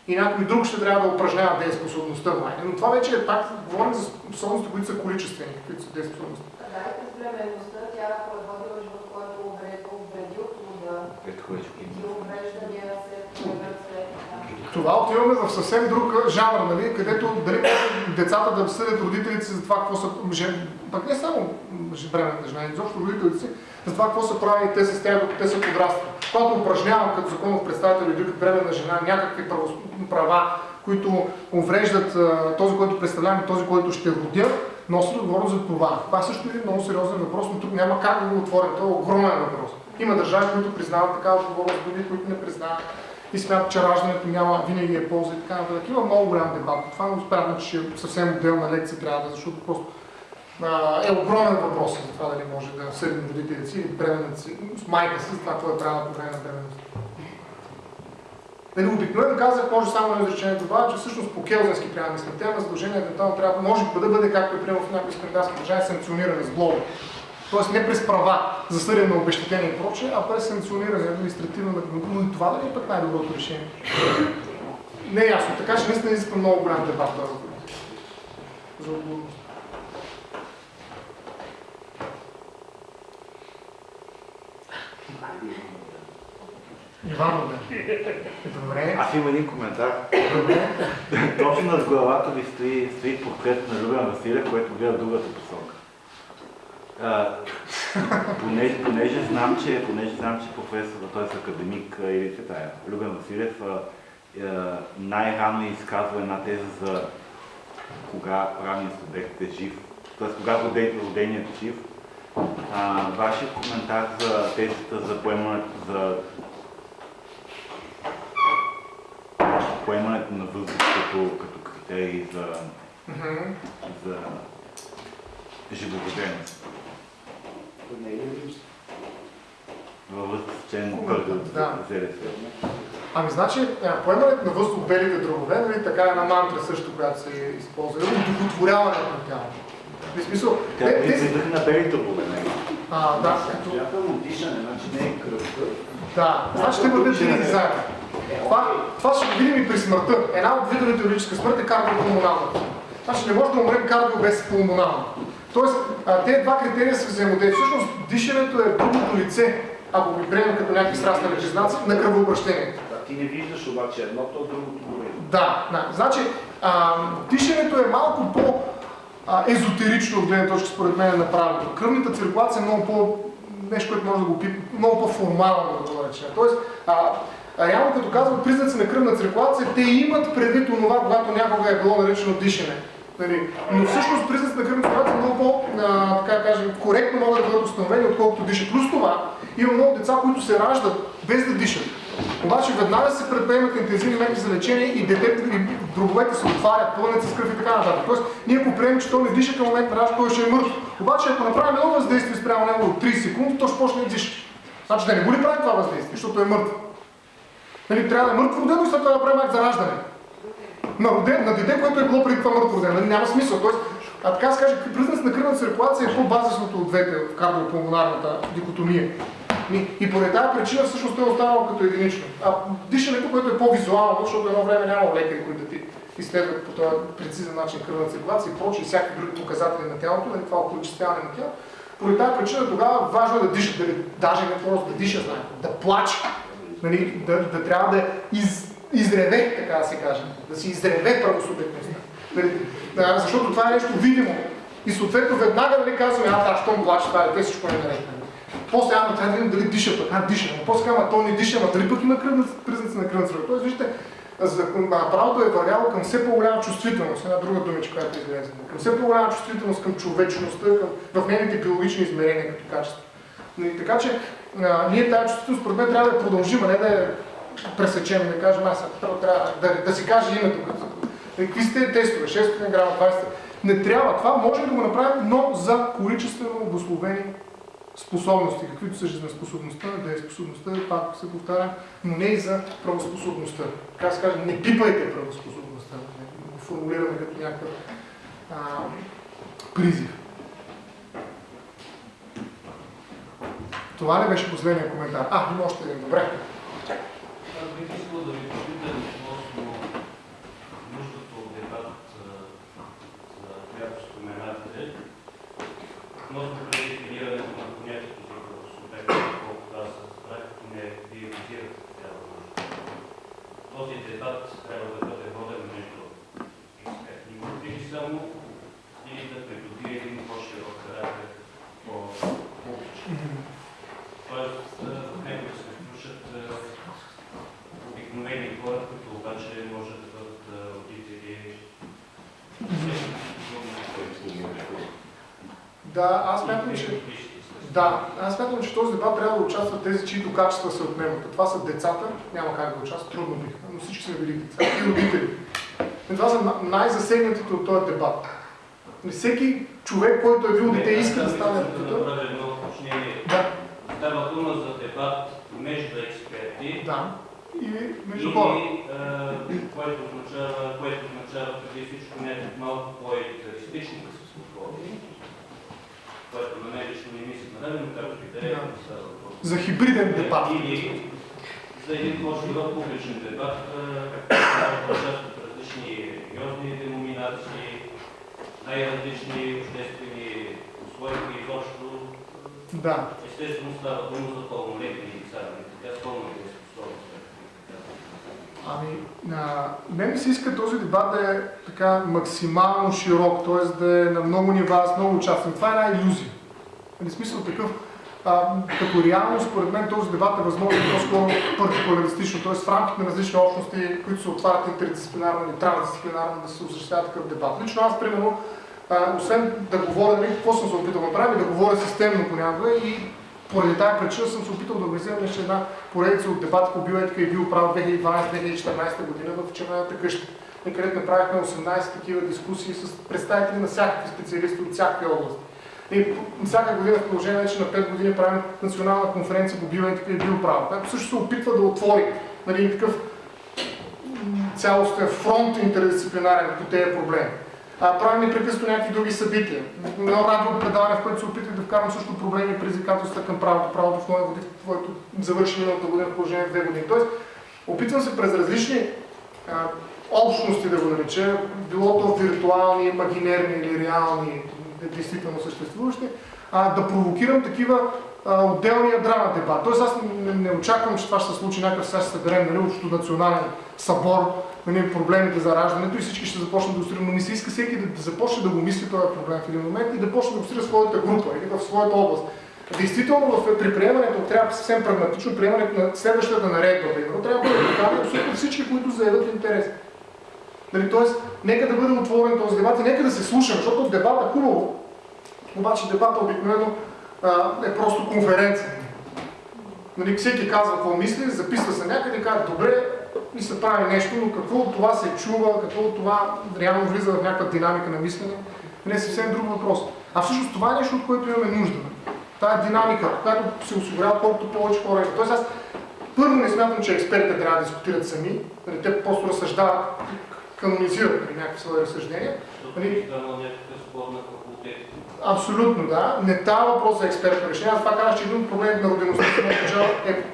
S1: И някой друг ще трябва да упражнява дееспособността майка. Но това вече е пак, говорим за способности, които са количествени, които са дееспособности.
S7: Да, и през бременността тя ако е водила живот, който е увредил плода, и увреждания се появят след това.
S1: Отиваме в съвсем друг жанр, нали, където дали децата да съдят родителите си за това какво са жен... пък не само бременната жена, изобщо родителите си, за това какво са правили те с тях, те са подраствали. Когато упражнявам като законов представител или като бременна жена някакви права, които увреждат този, който представлявам и този, който ще родя, носи отговорност за това. Това също е много сериозен въпрос, но тук няма как да го отворим. Това е огромен въпрос. Има държави, които признават такава отговорност, други, които не признават и смятат, че раждането няма винаги е полза и така нататък. Има много голям дебат. Това не успявам, че съвсем отделна лекция трябва да, защото просто е огромен въпрос за това дали може да съдим родителите си или бременната си, с майка си, това какво е правилно по време на бременността. Нали, обикновено казах, може само на изречение добавя, че всъщност по келзенски трябва да мислим. Тема задължение евентуално трябва, може да бъде, както е приема в някои скандинавски държави, санкциониране с глоба. Тоест не през права за съден на обещетение и прочее, а през санкциониране административно. Но и това да ли е пък най-доброто решение? Не е ясно, така че наистина изисква много голям дебат този въпрос. За отговорност. Иван бе. Добре.
S3: Аз имам един коментар.
S1: Добре.
S3: Точно над главата ви стои, стои портрет на Любен Василев, който гледа другата посока. А, понеже, понеже, знам, че, понеже знам, че професор, т.е. академик а, или тая, Любен Василев най-рано изказва една теза за кога правният субект е жив, т.е. кога роден- роденият е жив. А, вашия коментар за тезата за поемането за поемането на възраст като, като критерий за,
S1: Мгм.
S3: за живороденост.
S4: Не е?
S3: Във член първи от
S1: Да. Ами значи, поемането на въздух в белите дробове, нали, така е една мантра също, която се използва, е удовлетворяването на тялото. В смисъл,
S3: Тя
S1: те,
S3: е въздух на белите обуве, не?
S1: А, да,
S4: Смятам дишане, значи не е кръвта.
S1: да, значи ще бъдат винаги заедно. Това, това ще го видим и при смъртта. Една от видовете юридическа смърт е кардиопулмоналната. Значи не може да умрем кардио без пулмонално. Тоест, тези два критерия са взаимодействия. Всъщност, дишането е другото лице, ако ги приемем като някакви страстни признаци, на кръвообращението.
S4: Да, ти не виждаш обаче едното, другото го.
S1: Да, да. Значи, а, дишането е малко по езотерично от гледна точка, според мен, на правилото. Кръвната циркулация е много по нещо, което може да го пипне, много по-формално да го наречем. Тоест, а, А реално като казват признаци на кръвна циркулация, те имат предвид онова, когато някога е било наречено дишане. Нали? Но всъщност признаци на кръвна циркулация много по, а, така кажем, коректно могат да бъдат установени, отколкото дишат. Плюс това, има много деца, които се раждат без да дишат. Обаче веднага се предприемат интензивни мерки за лечение и детето и дробовете се отварят, пълнят с кръв и така нататък. Тоест, ние ако приемем, че той не диша към момент на раждане, той ще е мъртв. Обаче, ако направим едно въздействие спрямо него от 30 секунди, то ще почне да диша. Значи да не го ли прави това въздействие, защото е мъртв. Нали, трябва да е мъртво родено и след това да правим акт за раждане. На, роден, на дете, което е било преди това мъртво няма смисъл. Тоест, а така се каже, признак на кръвна циркулация е по-базисното от двете в кардиопулмонарната дикотомия. И, поради тази причина всъщност той е останал като единично. А дишането, което е по-визуално, защото едно време няма лекари, които да ти изследват по този прецизен начин кръвна циркулация и прочие всякакви други показатели на тялото, нали, това околичествяване на тяло. Поради тази причина тогава важно е да диша, дали, даже не просто да диша, знаете, да плаче, нали, да, да трябва да из, изреве, така да се каже, да си изреве правосубектността. Нали, да, защото това е нещо видимо. И съответно веднага нали, казваме, а, да, щом плаче, това е, те всичко е наред. После, ама трябва да видим дали диша пък, а диша, но после ама то не диша, ама дали пък има кръвна, признаци на кръвна циркулация. Тоест, вижте, правото е вървяло към все по-голяма чувствителност, една друга думичка, която е излезе, към все по-голяма чувствителност към човечността, към, в нейните биологични измерения като качество. И, така че а, ние тази чувствителност, според мен, трябва да продължим, а не да я пресечем, да кажем, аз трябва да, да си каже името. Какви сте тестове? 6 грама, 20. Не трябва. Това можем да го направим, но за количествено обословени способности, каквито са жизнеспособността, дееспособността, пак се повтаря, но не и за правоспособността. Как се каже, не пипайте правоспособността, не го формулираме като някакъв призив. Това ли беше последния коментар? А, има още един. Добре.
S8: Бих искал да ви попитам относно нуждата от дебат, за която споменахте, относно предефинирането на понятието за правосубект, колкото аз разбрах, не вие визирате такава нужда. Този дебат трябва да бъде воден между експертни групи само и да придобие един по-широк характер, по-публичен. Тоест, в него да се включат обикновени хора, които обаче може да бъдат родители.
S1: Да, аз смятам, че да, аз смятам, че този дебат трябва да участват тези, чието качества се отнемат. Това са децата, няма как да участват, трудно биха, но всички сме били деца и родители. И това са най-засегнатите от този дебат. Всеки човек, който е бил дете, иска да стане
S8: родител. Да.
S1: Да.
S8: Става дума за дебат между експерти.
S1: Да. И между хора.
S8: Което означава, което означава преди всичко някакви малко по-идеалистични подходи, което на мен лично не ми се нрави, но както и да е.
S1: За хибриден дебат.
S8: Или за един по-широк публичен дебат, участват различни религиозни деноминации, най-различни обществени условия и изобщо
S1: да.
S8: Естествено става дума за пълнолетни лица, така с пълните способности.
S1: Ами, на мен ми се иска този дебат да е така максимално широк, т.е. да е на много нива, с много участни. Това е една иллюзия. В смисъл такъв, а, като реално, според мен, този дебат е възможно по-скоро партикуларистично, т.е. в рамките на различни общности, които се отварят интердисциплинарно или трансдисциплинарно да се осъществява такъв дебат. Лично аз, примерно, а, освен да говоря, нали, какво съм се опитал да направя, да говоря системно понякога и поради тази причина съм се опитал да организирам още една поредица от дебати по биоетика и биоправо 2012-2014 година в Червената къща, където направихме 18 такива дискусии с представители на всякакви специалисти от всякакви области. И всяка година в продължение вече на 5 години правим национална конференция по биоетика и биоправо, която също се опитва да отвори нали, такъв цялостен фронт интердисциплинарен по тези проблеми а, правим непрекъснато някакви други събития. Едно радио предаване, в което се опитах да вкарам също проблеми и предизвикателства към правото, правото в моя води, което завърши миналата година в положение две години. Тоест, опитвам се през различни а, общности да го нареча, било то виртуални, имагинерни или реални, действително съществуващи, а, да провокирам такива а, отделни ядра на дебат. Тоест аз не, не очаквам, че това ще се случи някакъв сега ще съберем нали, общото национален събор, нали, проблемите за раждането и всички ще започнат да устрим, но ми се иска всеки да, да започне да го мисли този проблем в един момент и да почне да устрия своята група или в своята област. Действително в, при приемането трябва съвсем прагматично приемането на следващата наредба, примерно, трябва да бъде поканени абсолютно всички, които заявят интерес. Нали, Тоест, нека да бъде отворен този дебат и нека да се слушаме, защото дебата хубаво, обаче дебата обикновено е просто конференция. Нали, всеки казва какво мисли, записва се някъде и казва, добре, и се прави нещо, но какво от това се чува, какво от това реално влиза в някаква динамика на мислене, не е съвсем друг въпрос. А всъщност това е нещо, от което имаме нужда. Тая динамика, която се осигурява колкото повече хора. Тоест аз първо не смятам, че експертите трябва да дискутират сами, нали, те просто разсъждават, канонизират нали, някакви свои разсъждения. Нали? Абсолютно, да. Не става въпрос за експертно решение. Аз това казах, че един от проблемите на родеността е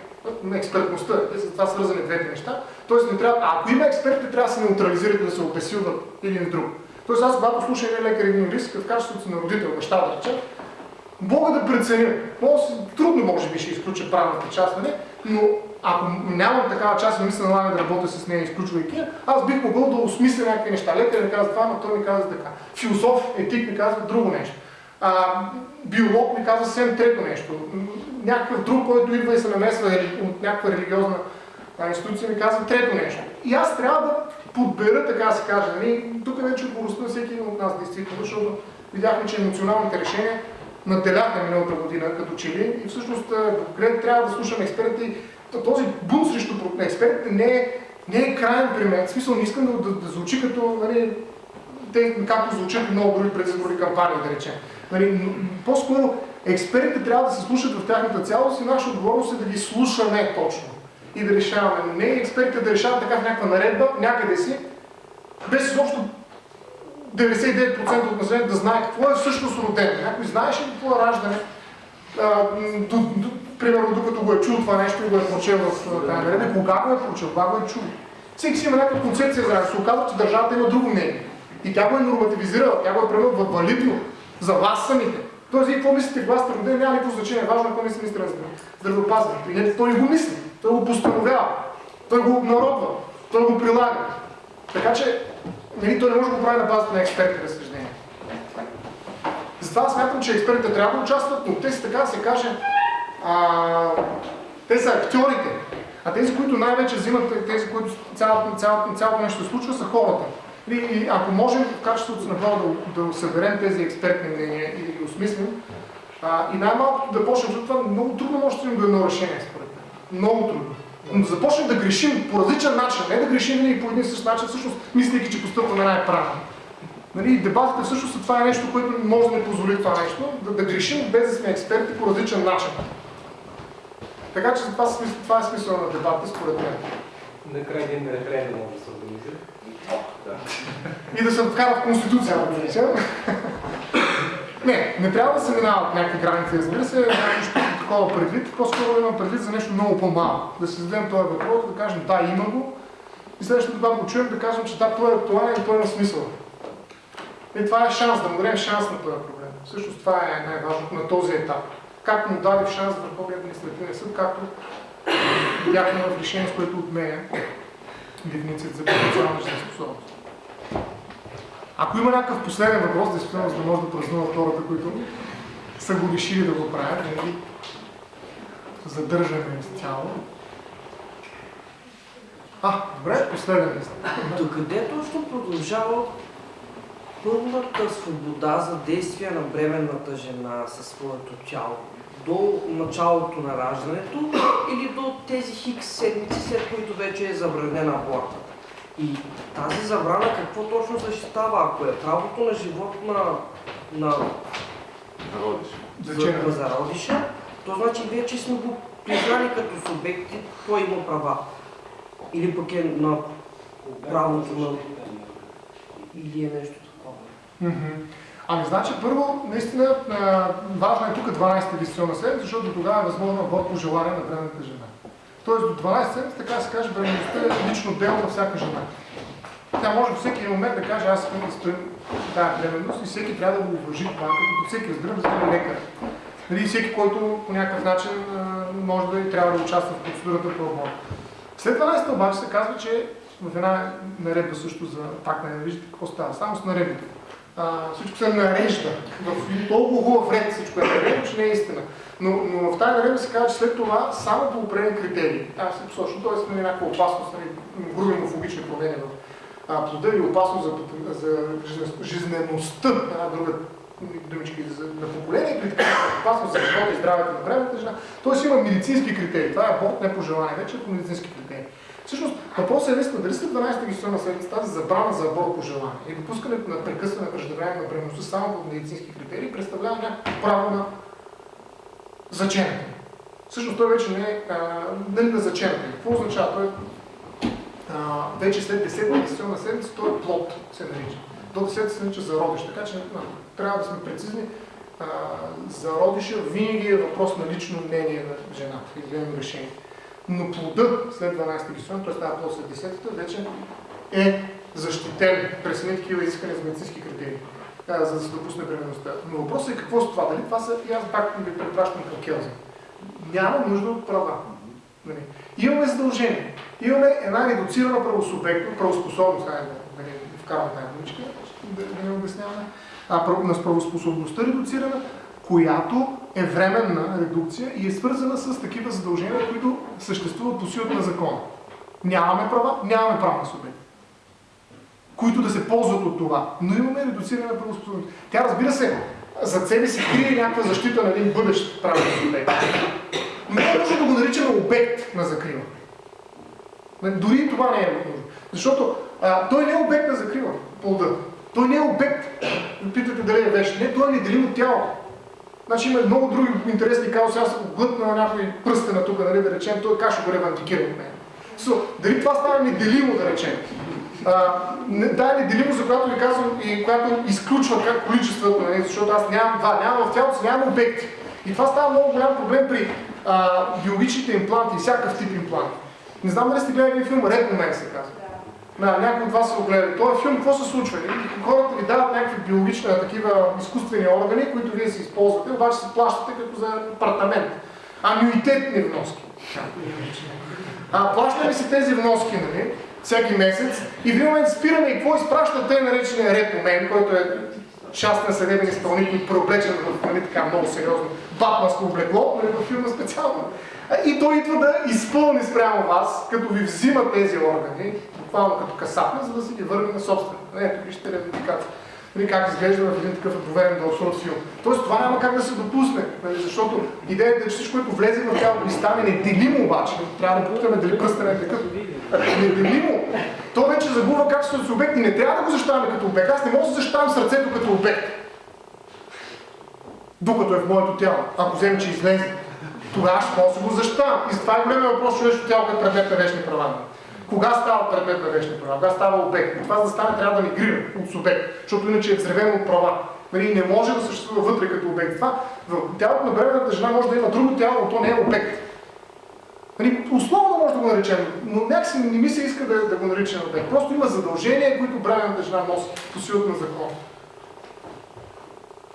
S1: експертността. Те са това свързани двете неща. Тоест, не трябва, ако има експерти, трябва да се неутрализират, да се опесилват един друг. Тоест, аз когато слушам един лекар един риск, в качеството си на родител, баща да речем, мога да преценя. Трудно може би ще изключа правната част, нали? но ако нямам такава част и ми се налага да работя с нея, изключвайки, я, аз бих могъл да осмисля някакви неща. Лекар ми казва това, но той ми казва така. Философ, етик ми казва друго нещо. А, биолог ми казва съвсем трето нещо. Някакъв друг, който идва и се намесва от някаква религиозна институция, ми казва трето нещо. И аз трябва да подбера, така се каже. Нали? Тук вече отговорността на всеки един от нас, действително, защото видяхме, че емоционалните решения наделяха миналата година като че ли и всъщност глед трябва да слушаме експертите и т- този бунт срещу експертите не е, не е крайен при мен. В смисъл не искам да, да, да звучи като, нали, те, както звучат много други предизборни кампании, да речем. Нали, по-скоро експертите трябва да се слушат в тяхната цялост и наша отговорност е да ги слушаме точно и да решаваме. Но не експертите да решават така в някаква наредба, някъде си, без изобщо 99% от населението да знае какво е всъщност родено. Някой знаеше какво е раждане? А, до, до, примерно, докато го е чул това нещо и го е прочел в тази наредба, кога го е прочел, кога го е чул. Всеки си има някаква концепция за. Се оказва, че държавата има друго мнение. И тя го е нормативизирала, тя го е превела в валидно за вас самите. Тоест, вие какво мислите, сте родени, няма никакво значение. Важно е какво мисли министър на здраве- здравеопазването. И не, той го мисли, той го постановява, той го обнародва, той го прилага. Така че, нали, той не може да го прави на базата на експертни разсъждения. Затова смятам, че експертите трябва да участват, но те са така да се каже, а, те са актьорите. А тези, които най-вече взимат, тези, които цялото, цялото, цялото нещо случва, са хората. И, и ако можем в качеството си направо да, да съберем тези експертни мнения и да ги осмислим, а, и най-малкото да почнем, защото това много трудно може да стигнем едно решение, според мен. Много трудно. Но да започнем да грешим по различен начин, не да грешим винаги по един и същ начин, всъщност мислейки, че постъпваме най-правилно. Нали, дебатите всъщност това е нещо, което може да ни позволи това нещо, да, да грешим без да сме експерти по различен начин. Така че това, това е смисъл на дебата, според мен.
S9: Накрая един референдум може да се организира.
S1: И да се вкара в Конституцията, да речем. Не, не трябва да се минават някакви граници, разбира се, нищо такова предвид, по-скоро имам предвид за нещо много по-малко. Да си зададем този въпрос, да кажем да, има го, и следващото, когато го чуем, да кажем, че да, той е актуален и той има смисъл. И това е шанс, да му дадем шанс на този проблем. Всъщност това е най-важното на този етап. Както му даде шанс Върховния административен съд, както видяхме в решение, с което отменя дефиницията за потенциална жизнеспособност. Ако има някакъв последен въпрос, действително, за да може да празнуват хората, които са го решили да го правят, да задържаме изцяло. А, добре, последен.
S10: Докъде точно продължава пълната свобода за действие на бременната жена със своето тяло? До началото на раждането или до тези хикс седмици, след които вече е забранена абортът? И тази забрана какво точно защитава? Ако е правото на живот на, на,
S3: Народиш.
S1: Зачем?
S10: на зародиша, то значи вече сме го признали като субект и той има права. Или пък е на правото на... Или е нещо такова.
S1: Мгм. Ами, значи, първо, наистина, важно е тук 12-та диституционна седмица, защото тогава е възможно аборт по желание на бременната жена. Тоест до 12 седмица, така да се каже, бременността е лично дело на всяка жена. Тя може във всеки момент да каже, аз искам да стоим тази бременност и всеки трябва да го уважи това, като всеки разбира, разбира лекар. Нали, всеки, който по някакъв начин може да и трябва да участва в процедурата по аборт. След 12 обаче се казва, че в една наредба също за пак не виждате какво става, само с наредбите. А, всичко се нарежда. В толкова хубав ред всичко е наредено, че не е истина. Но, но в тази наредба се казва, че след това само по определени критерии, там се посочва, т.е. нали, някаква опасност, нали, груби морфологични промени в а, плода или опасност за, за жизнен- жизнеността, една друга думичка за, на поколение, при опасност за живота и здравето на времето жена. Тоест има медицински критерии. Това е аборт не по желание, вече е по медицински критерии. Всъщност, въпросът е наистина дали след 12-та гестационна седмица тази забрана за аборт по желание и допускането на прекъсване преждевременно на бременността само по медицински критерии представлява някакво право на заченето. Всъщност той вече не е нали на заченето. Какво означава? Той а, вече след 10-та гестационна седмица той е плод, се нарича. До 10 се нарича зародиш, така че а, трябва да сме прецизни. А, зародиша винаги е въпрос на лично мнение на жената или решение. Но плода след 12-та гестационна, т.е. тази плод след 10-та, вече е защитен през едни такива изискани за медицински критерии, за да се допусне бременността. Но въпросът е какво с това? Дали това са, и аз пак ви препращам към Келзин. Няма нужда от права. Нали? Имаме задължение. Имаме една редуцирана правосубектност, правоспособност, не вкарвам тази думичка, да, да не обясняваме, а, на правоспособността редуцирана, която е временна редукция и е свързана с такива задължения, които съществуват по силата на закона. Нямаме права, нямаме правна субект които да се ползват от това. Но имаме редуциране на правоспособност. Тя разбира се, зад себе си крие някаква защита на един бъдещ правен субект. Не е нужно да го наричаме обект на закрила. Дори това не е нужно. Защото а, той не е обект на закрила, плода. Той не е обект. Питате дали е вещ. Не, той е неделим от тялото. Значи има много други интересни казуси. Аз съм глътна на някой пръстена тук, нали, да речем, той как го ревантикира от мен. So, дали това става неделимо, да речем? А, не- да, е неделимо, за която ви казвам и която изключва как количеството, нали, защото аз нямам два, нямам в тялото нямам обекти. И това става много голям проблем при а, биологичните импланти всякакъв тип импланти. Не знам дали сте гледали филм, Ред момент се казва. Да, някой от вас са го гледали. Този филм, какво се случва? Хората ви дават някакви биологични, такива изкуствени органи, които вие си използвате, обаче се плащате като за апартамент. Анюитетни вноски. А, плащаме си тези вноски, нали, всеки месец и в един момент спираме и какво изпраща тъй наречения ред момент, който е частен съдебен изпълнител, преоблечен в нали, така много сериозно батманско облекло, нали, във филма специално. И той идва да изпълни спрямо вас, като ви взима тези органи, буквално като касапна, за да си ги върне на собствено. Ето, вижте ревендикация. Нали, как изглежда в един такъв доверен дълсрод филм. Тоест това няма как да се допусне, нали, защото идеята е, че всичко, което влезе в тялото и стане неделимо обаче, трябва да попитаме дали пръстен е такъв. Неделимо, то вече загубва качеството си обект и не трябва да го защитаваме като обект. Аз не мога да защитавам сърцето като обект. Докато е в моето тяло. Ако вземе, че излезе, тогава ще мога да го защитавам. И затова е големия въпрос, човешкото тяло като предмет на вечни права. Кога става предмет на вечни права? Кога става обект? И това за да стане трябва да мигрира от субект, защото иначе е взревено от права. Нали, не може да съществува вътре като обект. Това в тялото на бременната жена може да има друго тяло, но то не е обект. Нали, условно може да го наречем, но някакси не ми се иска да, да го наричаме обект. Просто има задължения, които бременната жена носи по силата на закона.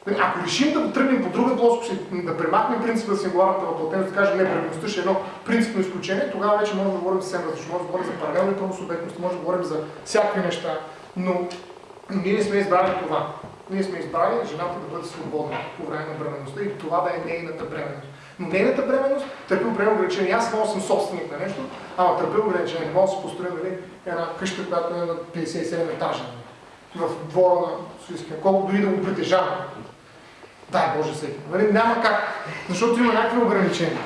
S1: Нали, Ако решим да тръгнем по друга плоскост и да премахнем принципа за сингуларната въплътеност, да кажем не, бременността ще е едно принципно изключение, тогава вече можем да говорим съвсем различно. Може да говорим за паралелни правосубектности, може да говорим за всякакви неща, но ние не сме избрали това. Ние сме избрали жената да бъде свободна по време на бременността и това да е нейната бременност. Но нейната бременност търпи определено ограничение. Аз мога съм собственик на нещо, ама търпи ограничение. Не мога да си построя нали, една къща, която е на 57 етажа. нали, В двора на Софийския. Колко дори да го притежавам. Дай Боже всеки. Нали, няма как, защото има някакви ограничения.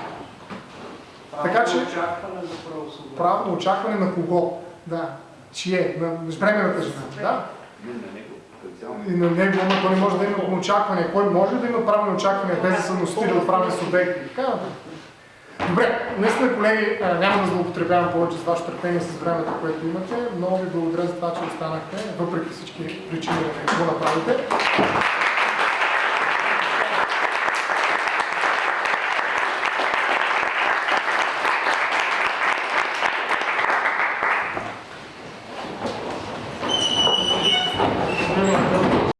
S1: Така че-
S2: Очакване за правосъдие.
S1: Право на очакване на кого? Да. Чие? На бременната жена. Да. И на него, ама то не може да има очакване. Кой може да има право на очакване без да са носители от правни субекти? Така. Добре, наистина, колеги, няма да злоупотребявам повече с вашето търпение с времето, което имате. Много ви благодаря за това, че останахте, въпреки всички причини да не го направите.